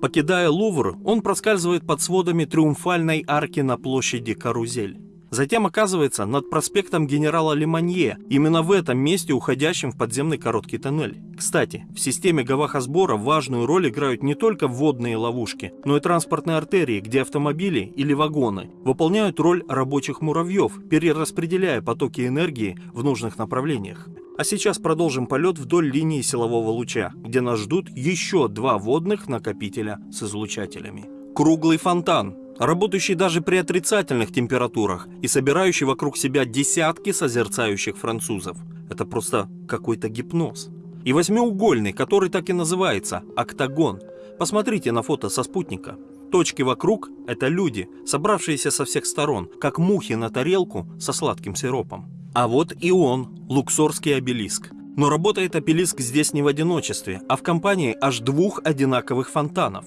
Покидая Лувр, он проскальзывает под сводами триумфальной арки на площади Карузель. Затем оказывается над проспектом генерала Леманье, именно в этом месте, уходящем в подземный короткий тоннель. Кстати, в системе Гавахосбора важную роль играют не только водные ловушки, но и транспортные артерии, где автомобили или вагоны выполняют роль рабочих муравьев, перераспределяя потоки энергии в нужных направлениях. А сейчас продолжим полет вдоль линии силового луча, где нас ждут еще два водных накопителя с излучателями. Круглый фонтан, работающий даже при отрицательных температурах и собирающий вокруг себя десятки созерцающих французов. Это просто какой-то гипноз. И восьмиугольный, который так и называется – октагон. Посмотрите на фото со спутника. Точки вокруг – это люди, собравшиеся со всех сторон, как мухи на тарелку со сладким сиропом. А вот и он, луксорский обелиск. Но работает обелиск здесь не в одиночестве, а в компании аж двух одинаковых фонтанов.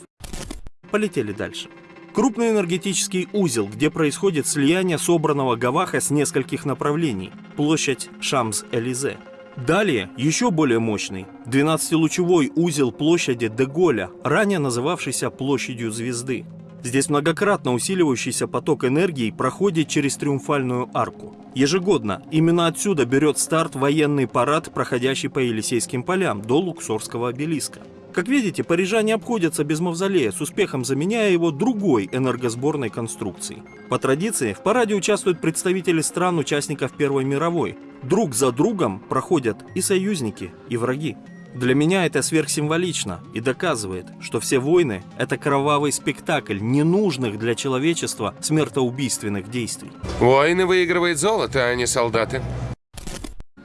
Полетели дальше. Крупный энергетический узел, где происходит слияние собранного Гаваха с нескольких направлений. Площадь Шамс-Элизе. Далее еще более мощный 12-лучевой узел площади Деголя, ранее называвшийся площадью звезды. Здесь многократно усиливающийся поток энергии проходит через триумфальную арку. Ежегодно именно отсюда берет старт военный парад, проходящий по Елисейским полям до Луксорского обелиска. Как видите, парижане обходятся без мавзолея, с успехом заменяя его другой энергосборной конструкцией. По традиции, в параде участвуют представители стран-участников Первой мировой. Друг за другом проходят и союзники, и враги. Для меня это сверхсимволично и доказывает, что все войны – это кровавый спектакль ненужных для человечества смертоубийственных действий. Войны выигрывает золото, а не солдаты.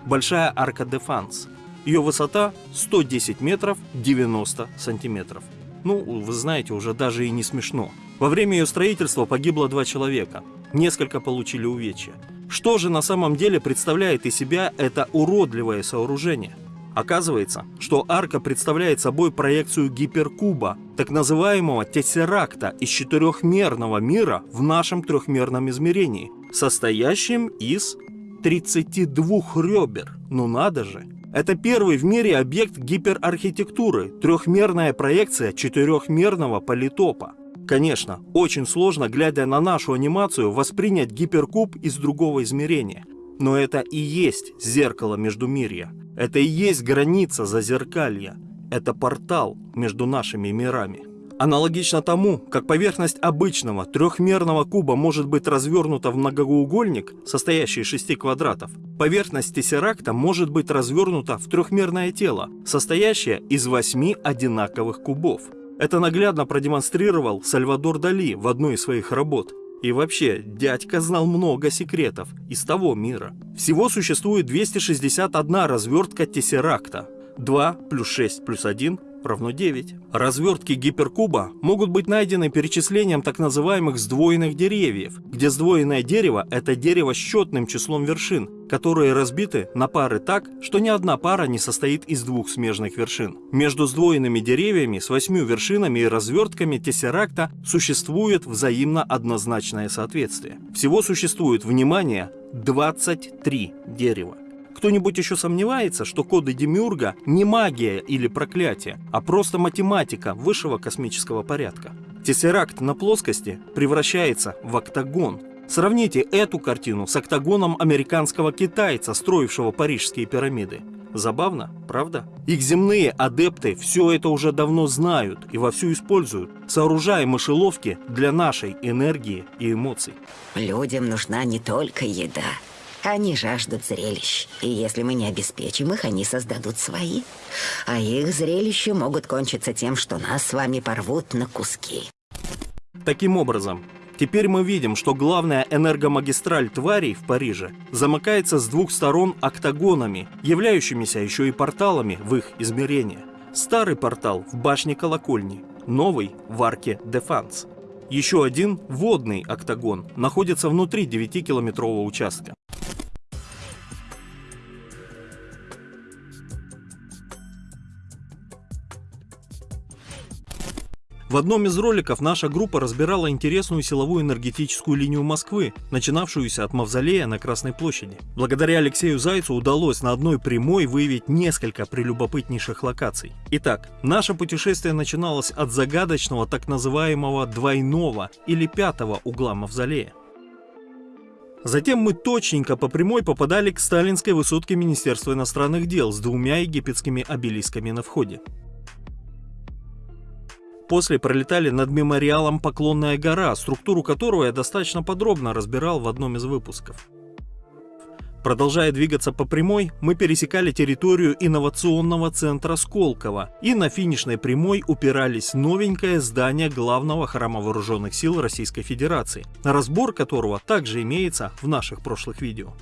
Большая арка Дефанс – ее высота 110 метров 90 сантиметров. Ну, вы знаете, уже даже и не смешно. Во время ее строительства погибло два человека. Несколько получили увечья. Что же на самом деле представляет из себя это уродливое сооружение? Оказывается, что арка представляет собой проекцию гиперкуба, так называемого тессеракта из четырехмерного мира в нашем трехмерном измерении, состоящим из 32 ребер. Ну надо же! Это первый в мире объект гиперархитектуры, трехмерная проекция четырехмерного политопа. Конечно, очень сложно, глядя на нашу анимацию, воспринять гиперкуб из другого измерения. Но это и есть зеркало Междумирья. Это и есть граница зазеркалья. Это портал между нашими мирами. Аналогично тому, как поверхность обычного трехмерного куба может быть развернута в многоугольник, состоящий из шести квадратов, поверхность тессеракта может быть развернута в трехмерное тело, состоящее из восьми одинаковых кубов. Это наглядно продемонстрировал Сальвадор Дали в одной из своих работ. И вообще, дядька знал много секретов из того мира. Всего существует 261 развертка тессеракта. 2 плюс 6 плюс 1 равно 9. Развертки гиперкуба могут быть найдены перечислением так называемых сдвоенных деревьев, где сдвоенное дерево – это дерево с счетным числом вершин, которые разбиты на пары так, что ни одна пара не состоит из двух смежных вершин. Между сдвоенными деревьями с восьмью вершинами и развертками тессеракта существует взаимно однозначное соответствие. Всего существует, внимание, 23 дерева. Кто-нибудь еще сомневается, что коды Демиурга не магия или проклятие, а просто математика высшего космического порядка? Тессеракт на плоскости превращается в октагон. Сравните эту картину с октагоном американского китайца, строившего парижские пирамиды. Забавно, правда? Их земные адепты все это уже давно знают и вовсю используют, сооружая мышеловки для нашей энергии и эмоций. Людям нужна не только еда, они жаждут зрелищ, и если мы не обеспечим их, они создадут свои. А их зрелища могут кончиться тем, что нас с вами порвут на куски. Таким образом, теперь мы видим, что главная энергомагистраль тварей в Париже замыкается с двух сторон октагонами, являющимися еще и порталами в их измерение. Старый портал в башне колокольни, новый в арке Дефанс. Еще один водный октагон находится внутри 9-километрового участка. В одном из роликов наша группа разбирала интересную силовую энергетическую линию Москвы, начинавшуюся от Мавзолея на Красной площади. Благодаря Алексею Зайцу удалось на одной прямой выявить несколько прелюбопытнейших локаций. Итак, наше путешествие начиналось от загадочного так называемого двойного или пятого угла Мавзолея. Затем мы точненько по прямой попадали к сталинской высотке Министерства иностранных дел с двумя египетскими обелисками на входе. После пролетали над мемориалом «Поклонная гора», структуру которого я достаточно подробно разбирал в одном из выпусков. Продолжая двигаться по прямой, мы пересекали территорию инновационного центра Сколково и на финишной прямой упирались новенькое здание главного храма вооруженных сил Российской Федерации, разбор которого также имеется в наших прошлых видео.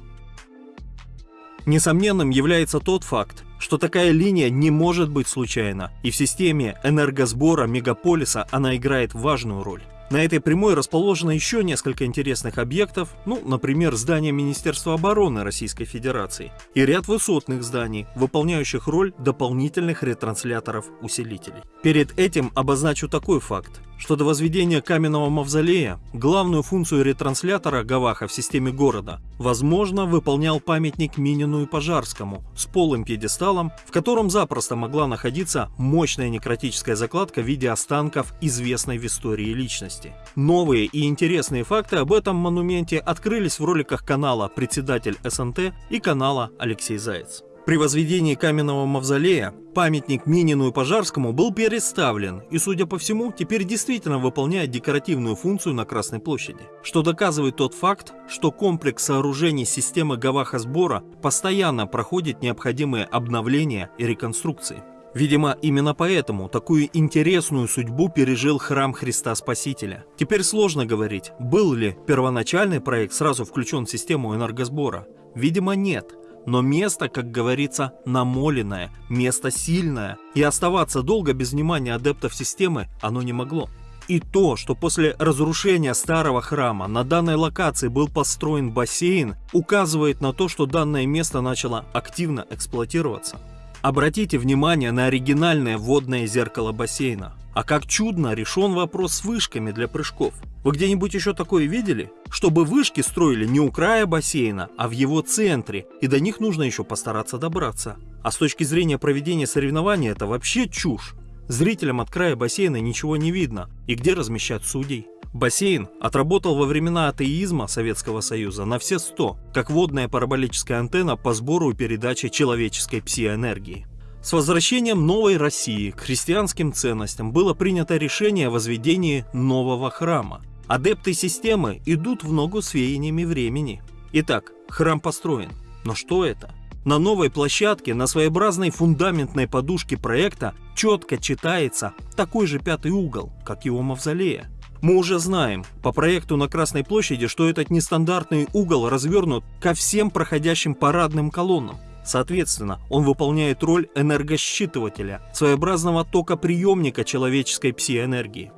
Несомненным является тот факт, что такая линия не может быть случайна, и в системе энергосбора мегаполиса она играет важную роль. На этой прямой расположено еще несколько интересных объектов, ну, например, здание Министерства обороны Российской Федерации и ряд высотных зданий, выполняющих роль дополнительных ретрансляторов-усилителей. Перед этим обозначу такой факт что до возведения каменного мавзолея главную функцию ретранслятора Гаваха в системе города, возможно, выполнял памятник Минину и Пожарскому с полым пьедесталом, в котором запросто могла находиться мощная некротическая закладка в виде останков известной в истории личности. Новые и интересные факты об этом монументе открылись в роликах канала «Председатель СНТ» и канала «Алексей Заяц». При возведении каменного мавзолея памятник Минину и Пожарскому был переставлен и, судя по всему, теперь действительно выполняет декоративную функцию на Красной площади, что доказывает тот факт, что комплекс сооружений системы Гаваха сбора постоянно проходит необходимые обновления и реконструкции. Видимо, именно поэтому такую интересную судьбу пережил храм Христа Спасителя. Теперь сложно говорить, был ли первоначальный проект сразу включен в систему энергосбора. Видимо, нет но место, как говорится, намоленное, место сильное, и оставаться долго без внимания адептов системы оно не могло. И то, что после разрушения старого храма на данной локации был построен бассейн, указывает на то, что данное место начало активно эксплуатироваться. Обратите внимание на оригинальное водное зеркало бассейна. А как чудно решен вопрос с вышками для прыжков. Вы где-нибудь еще такое видели? Чтобы вышки строили не у края бассейна, а в его центре, и до них нужно еще постараться добраться. А с точки зрения проведения соревнований это вообще чушь. Зрителям от края бассейна ничего не видно. И где размещать судей? Бассейн отработал во времена атеизма Советского Союза на все 100, как водная параболическая антенна по сбору и передаче человеческой псиэнергии. С возвращением новой России к христианским ценностям было принято решение о возведении нового храма. Адепты системы идут в ногу с веяниями времени. Итак, храм построен. Но что это? На новой площадке, на своеобразной фундаментной подушке проекта четко читается такой же пятый угол, как его мавзолея. Мы уже знаем по проекту на Красной площади, что этот нестандартный угол развернут ко всем проходящим парадным колоннам. Соответственно, он выполняет роль энергосчитывателя, своеобразного токоприемника человеческой псиэнергии.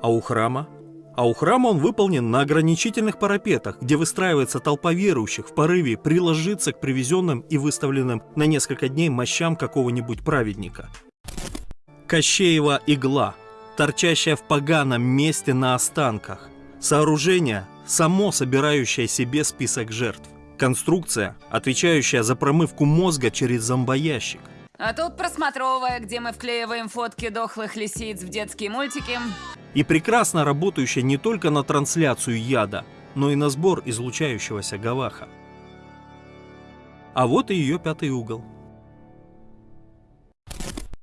А у храма? А у храма он выполнен на ограничительных парапетах, где выстраивается толпа верующих в порыве приложиться к привезенным и выставленным на несколько дней мощам какого-нибудь праведника. Кощеева игла, торчащая в поганом месте на останках. Сооружение, само собирающее себе список жертв. Конструкция, отвечающая за промывку мозга через зомбоящик. А тут просмотровая, где мы вклеиваем фотки дохлых лисиц в детские мультики. И прекрасно работающая не только на трансляцию яда, но и на сбор излучающегося гаваха. А вот и ее пятый угол.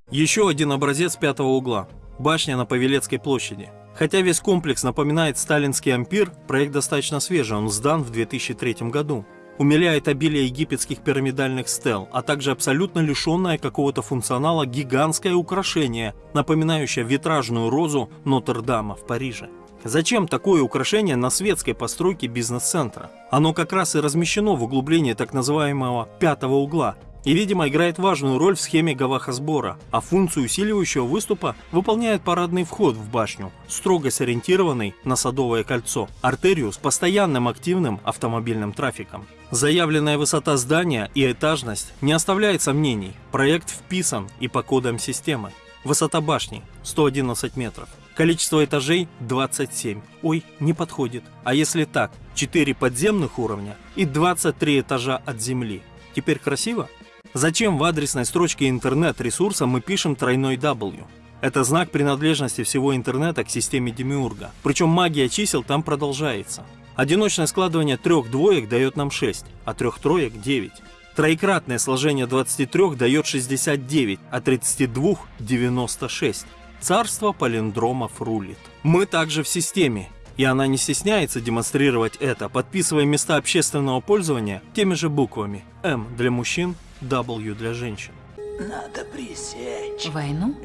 Еще один образец пятого угла. Башня на Павелецкой площади. Хотя весь комплекс напоминает сталинский ампир, проект достаточно свежий, он сдан в 2003 году умиляет обилие египетских пирамидальных стел, а также абсолютно лишенное какого-то функционала гигантское украшение, напоминающее витражную розу Нотр-Дама в Париже. Зачем такое украшение на светской постройке бизнес-центра? Оно как раз и размещено в углублении так называемого «пятого угла», и, видимо, играет важную роль в схеме гаваха-сбора, а функцию усиливающего выступа выполняет парадный вход в башню, строго сориентированный на Садовое кольцо, артерию с постоянным активным автомобильным трафиком. Заявленная высота здания и этажность не оставляет сомнений, проект вписан и по кодам системы. Высота башни 111 метров. Количество этажей 27. Ой, не подходит. А если так, 4 подземных уровня и 23 этажа от земли. Теперь красиво? Зачем в адресной строчке интернет-ресурса мы пишем тройной W? Это знак принадлежности всего интернета к системе Демиурга. Причем магия чисел там продолжается. Одиночное складывание трех двоек дает нам 6, а трех троек 9. Троекратное сложение 23 дает 69, а 32 – 96. Царство палиндромов рулит. Мы также в системе, и она не стесняется демонстрировать это, подписывая места общественного пользования теми же буквами М для мужчин, W для женщин. Надо пресечь. Войну?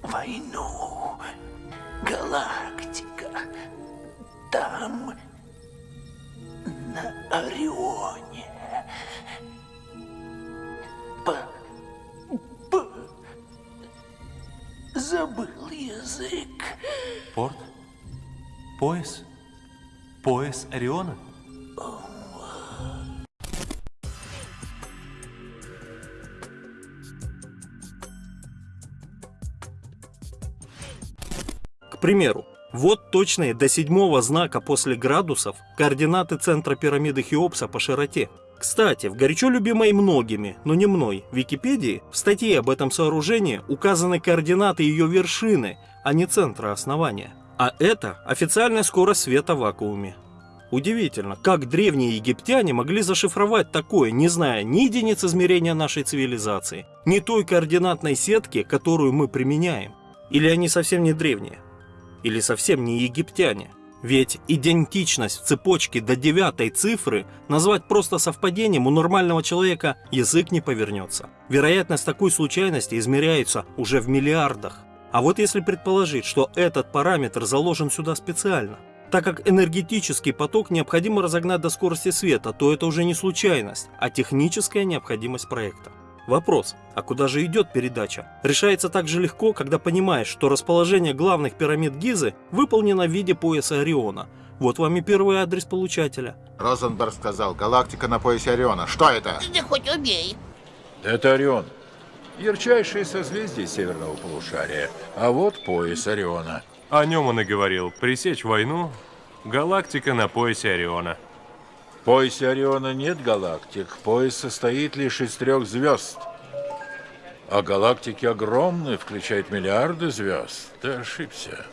Войну. Галактика. Там, на Орионе. П... П... Забыл язык. Порт? Пояс? Пояс Ориона? К примеру, вот точные до седьмого знака после градусов координаты центра пирамиды Хеопса по широте. Кстати, в горячо любимой многими, но не мной, Википедии, в статье об этом сооружении указаны координаты ее вершины, а не центра основания. А это официальная скорость света в вакууме. Удивительно, как древние египтяне могли зашифровать такое, не зная ни единиц измерения нашей цивилизации, ни той координатной сетки, которую мы применяем. Или они совсем не древние? Или совсем не египтяне? Ведь идентичность в цепочке до девятой цифры назвать просто совпадением у нормального человека язык не повернется. Вероятность такой случайности измеряется уже в миллиардах. А вот если предположить, что этот параметр заложен сюда специально, так как энергетический поток необходимо разогнать до скорости света, то это уже не случайность, а техническая необходимость проекта. Вопрос, а куда же идет передача, решается так же легко, когда понимаешь, что расположение главных пирамид Гизы выполнено в виде пояса Ориона. Вот вам и первый адрес получателя. Розенберг сказал, галактика на поясе Ориона. Что это? Да хоть убей. Это Орион. Ярчайшее созвездие северного полушария. А вот пояс Ориона. О нем он и говорил. Пресечь войну. Галактика на поясе Ориона. В поясе Ориона нет галактик. Пояс состоит лишь из трех звезд. А галактики огромные, включают миллиарды звезд. Ты ошибся.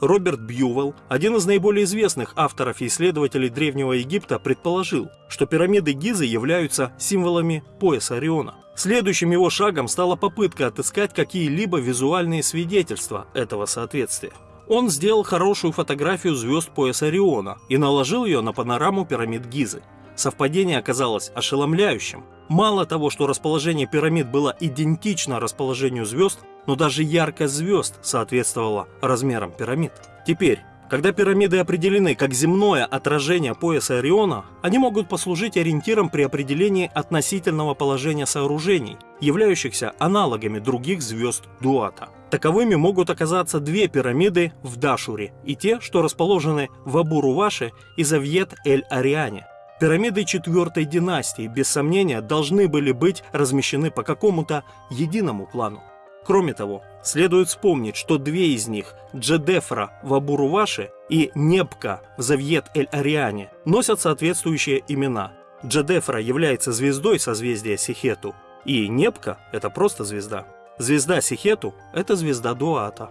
Роберт Бьювелл, один из наиболее известных авторов и исследователей Древнего Египта, предположил, что пирамиды Гизы являются символами пояса Ориона. Следующим его шагом стала попытка отыскать какие-либо визуальные свидетельства этого соответствия. Он сделал хорошую фотографию звезд пояса Ориона и наложил ее на панораму пирамид Гизы. Совпадение оказалось ошеломляющим. Мало того, что расположение пирамид было идентично расположению звезд, но даже яркость звезд соответствовала размерам пирамид. Теперь, когда пирамиды определены как земное отражение пояса Ориона, они могут послужить ориентиром при определении относительного положения сооружений, являющихся аналогами других звезд Дуата. Таковыми могут оказаться две пирамиды в Дашуре и те, что расположены в Абуруваше и Завьет-эль-Ариане. Пирамиды четвертой династии, без сомнения, должны были быть размещены по какому-то единому плану. Кроме того, следует вспомнить, что две из них, Джедефра в Абуруваше и Небка в Завьет-эль-Ариане, носят соответствующие имена. Джедефра является звездой созвездия Сихету, и Небка – это просто звезда. Звезда Сихету – это звезда Дуата.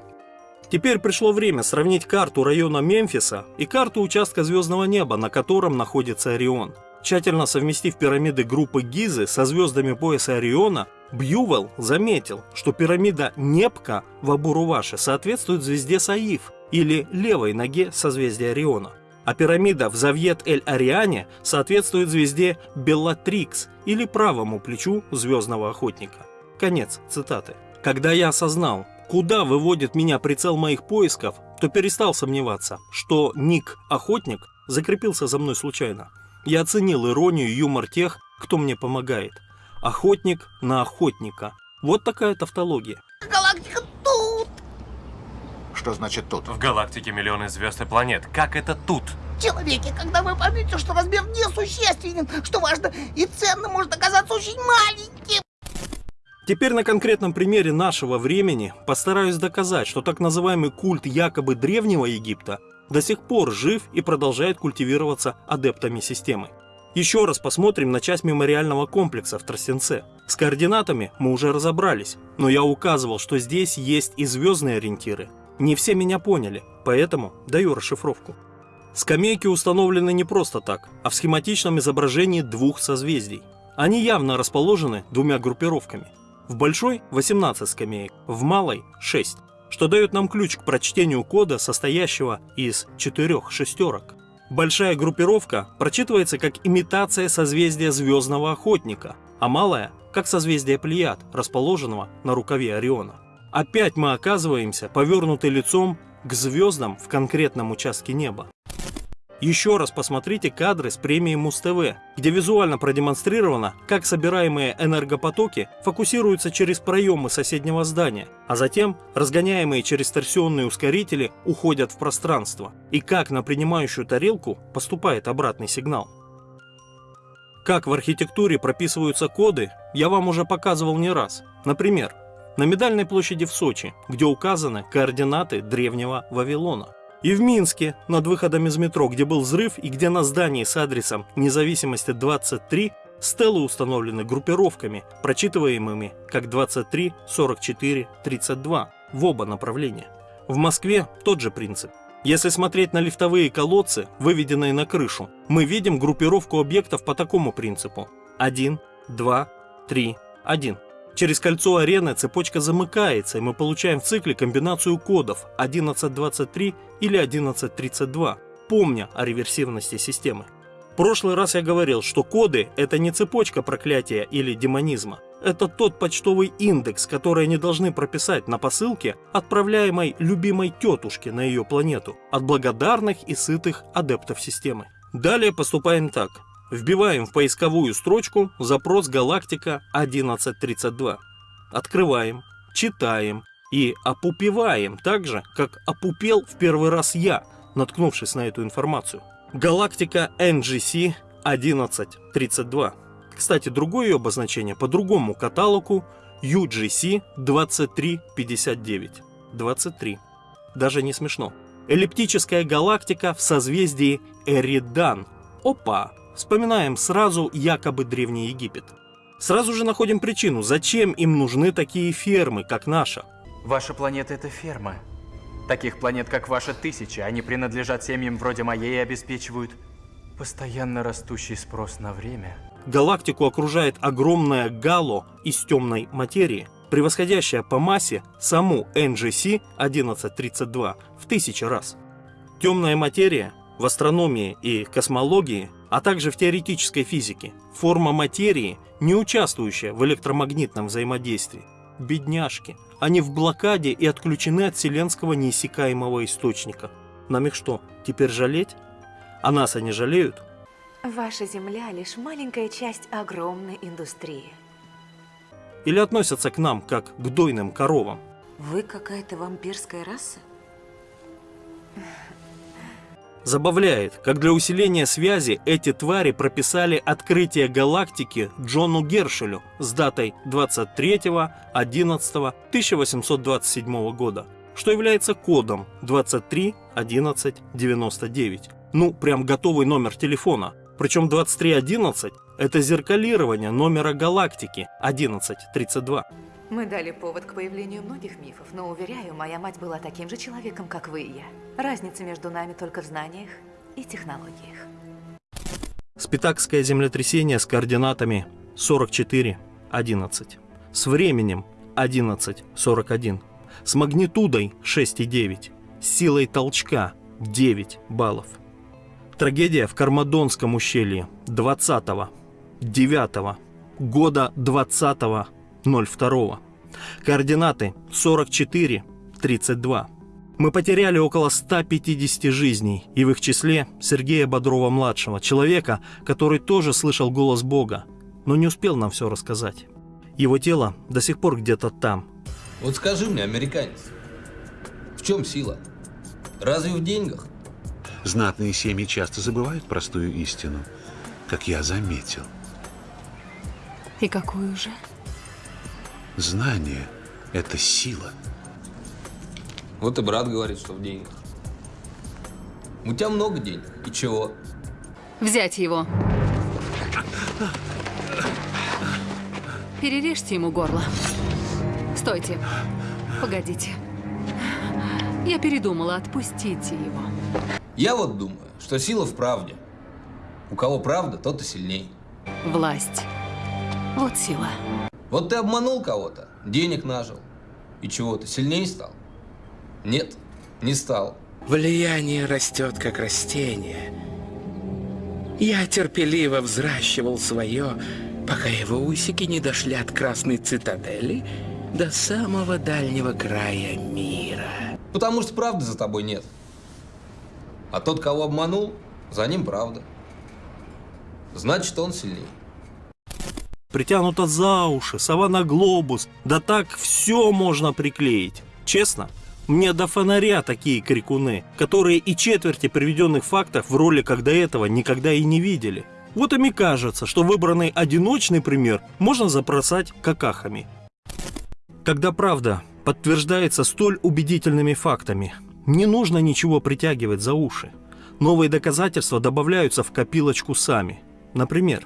Теперь пришло время сравнить карту района Мемфиса и карту участка звездного неба, на котором находится Орион. Тщательно совместив пирамиды группы Гизы со звездами пояса Ориона, Бьювелл заметил, что пирамида Непка в Абуруваше соответствует звезде Саиф или левой ноге созвездия Ориона, а пирамида в Завьет-эль-Ариане соответствует звезде Беллатрикс или правому плечу звездного охотника. Конец цитаты. Когда я осознал, куда выводит меня прицел моих поисков, то перестал сомневаться, что ник «Охотник» закрепился за мной случайно. Я оценил иронию и юмор тех, кто мне помогает. Охотник на охотника. Вот такая тавтология. Галактика тут! Что значит тут? В галактике миллионы звезд и планет. Как это тут? Человеки, когда вы поймете, что размер несущественен, что важно и ценно может оказаться очень маленьким. Теперь на конкретном примере нашего времени постараюсь доказать, что так называемый культ якобы Древнего Египта до сих пор жив и продолжает культивироваться адептами системы. Еще раз посмотрим на часть мемориального комплекса в Тростенце. С координатами мы уже разобрались, но я указывал, что здесь есть и звездные ориентиры. Не все меня поняли, поэтому даю расшифровку. Скамейки установлены не просто так, а в схематичном изображении двух созвездий. Они явно расположены двумя группировками. В большой 18 скамеек, в малой 6, что дает нам ключ к прочтению кода, состоящего из четырех шестерок. Большая группировка прочитывается как имитация созвездия Звездного Охотника, а малая – как созвездие Плеяд, расположенного на рукаве Ориона. Опять мы оказываемся повернуты лицом к звездам в конкретном участке неба. Еще раз посмотрите кадры с премии Муз-ТВ, где визуально продемонстрировано, как собираемые энергопотоки фокусируются через проемы соседнего здания, а затем разгоняемые через торсионные ускорители уходят в пространство, и как на принимающую тарелку поступает обратный сигнал. Как в архитектуре прописываются коды, я вам уже показывал не раз. Например, на Медальной площади в Сочи, где указаны координаты древнего Вавилона. И в Минске, над выходом из метро, где был взрыв и где на здании с адресом независимости 23 стелы установлены группировками, прочитываемыми как 23, 44, 32 в оба направления. В Москве тот же принцип. Если смотреть на лифтовые колодцы, выведенные на крышу, мы видим группировку объектов по такому принципу. 1, 2, 3, 1. Через кольцо арены цепочка замыкается, и мы получаем в цикле комбинацию кодов 1123 или 1132, помня о реверсивности системы. В прошлый раз я говорил, что коды – это не цепочка проклятия или демонизма. Это тот почтовый индекс, который они должны прописать на посылке, отправляемой любимой тетушке на ее планету, от благодарных и сытых адептов системы. Далее поступаем так. Вбиваем в поисковую строчку запрос галактика 1132. Открываем, читаем и опупеваем так же, как опупел в первый раз я, наткнувшись на эту информацию. Галактика NGC 1132. Кстати, другое ее обозначение по другому каталогу UGC 2359. 23. Даже не смешно. Эллиптическая галактика в созвездии Эридан. Опа! Вспоминаем сразу якобы Древний Египет. Сразу же находим причину, зачем им нужны такие фермы, как наша. Ваша планета — это ферма. Таких планет, как ваша, тысячи. Они принадлежат семьям вроде моей и обеспечивают постоянно растущий спрос на время. Галактику окружает огромное гало из темной материи, превосходящая по массе саму NGC 1132 в тысячи раз. Темная материя в астрономии и космологии, а также в теоретической физике, форма материи, не участвующая в электромагнитном взаимодействии. Бедняжки, они в блокаде и отключены от вселенского неиссякаемого источника. Нам их что, теперь жалеть? А нас они жалеют? Ваша Земля лишь маленькая часть огромной индустрии. Или относятся к нам, как к дойным коровам? Вы какая-то вампирская раса? Забавляет, как для усиления связи эти твари прописали открытие галактики Джону Гершелю с датой 23.11.1827 года, что является кодом 231199. Ну, прям готовый номер телефона. Причем 2311 – это зеркалирование номера галактики 1132. Мы дали повод к появлению многих мифов, но, уверяю, моя мать была таким же человеком, как вы и я. Разница между нами только в знаниях и технологиях. Спитакское землетрясение с координатами 44.11, с временем 11.41, с магнитудой 6.9, с силой толчка 9 баллов. Трагедия в Кармадонском ущелье 20 9 года 20 02. Координаты 44 32. Мы потеряли около 150 жизней, и в их числе Сергея Бодрова-младшего, человека, который тоже слышал голос Бога, но не успел нам все рассказать. Его тело до сих пор где-то там. Вот скажи мне, американец, в чем сила? Разве в деньгах? Знатные семьи часто забывают простую истину, как я заметил. И какую же? Знание – это сила. Вот и брат говорит, что в деньгах. У тебя много денег. И чего? Взять его. Перережьте ему горло. Стойте. Погодите. Я передумала, отпустите его. Я вот думаю, что сила в правде. У кого правда, тот и сильней. Власть. Вот сила. Вот ты обманул кого-то, денег нажил. И чего, ты сильнее стал? Нет, не стал. Влияние растет, как растение. Я терпеливо взращивал свое, пока его усики не дошли от Красной Цитадели до самого дальнего края мира. Потому что правды за тобой нет. А тот, кого обманул, за ним правда. Значит, он сильнее. Притянуто за уши, сова на глобус, да так все можно приклеить. Честно, мне до фонаря такие крикуны, которые и четверти приведенных фактов в роликах до этого никогда и не видели. Вот им и кажется, что выбранный одиночный пример можно забросать какахами. Когда правда подтверждается столь убедительными фактами, не нужно ничего притягивать за уши. Новые доказательства добавляются в копилочку сами. Например,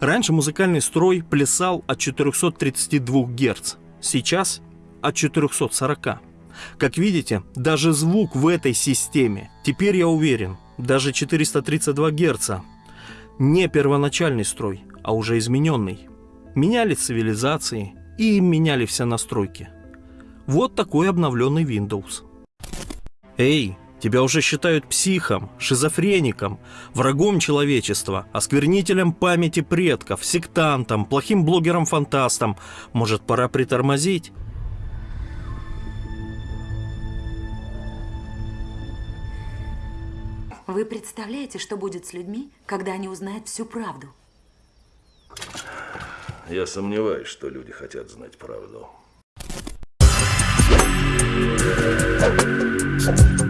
раньше музыкальный строй плясал от 432 Гц, сейчас от 440. Как видите, даже звук в этой системе, теперь я уверен, даже 432 Гц, не первоначальный строй, а уже измененный. Меняли цивилизации и меняли все настройки. Вот такой обновленный Windows. Эй, Тебя уже считают психом, шизофреником, врагом человечества, осквернителем памяти предков, сектантом, плохим блогером-фантастом. Может, пора притормозить? Вы представляете, что будет с людьми, когда они узнают всю правду? Я сомневаюсь, что люди хотят знать правду. Thank you.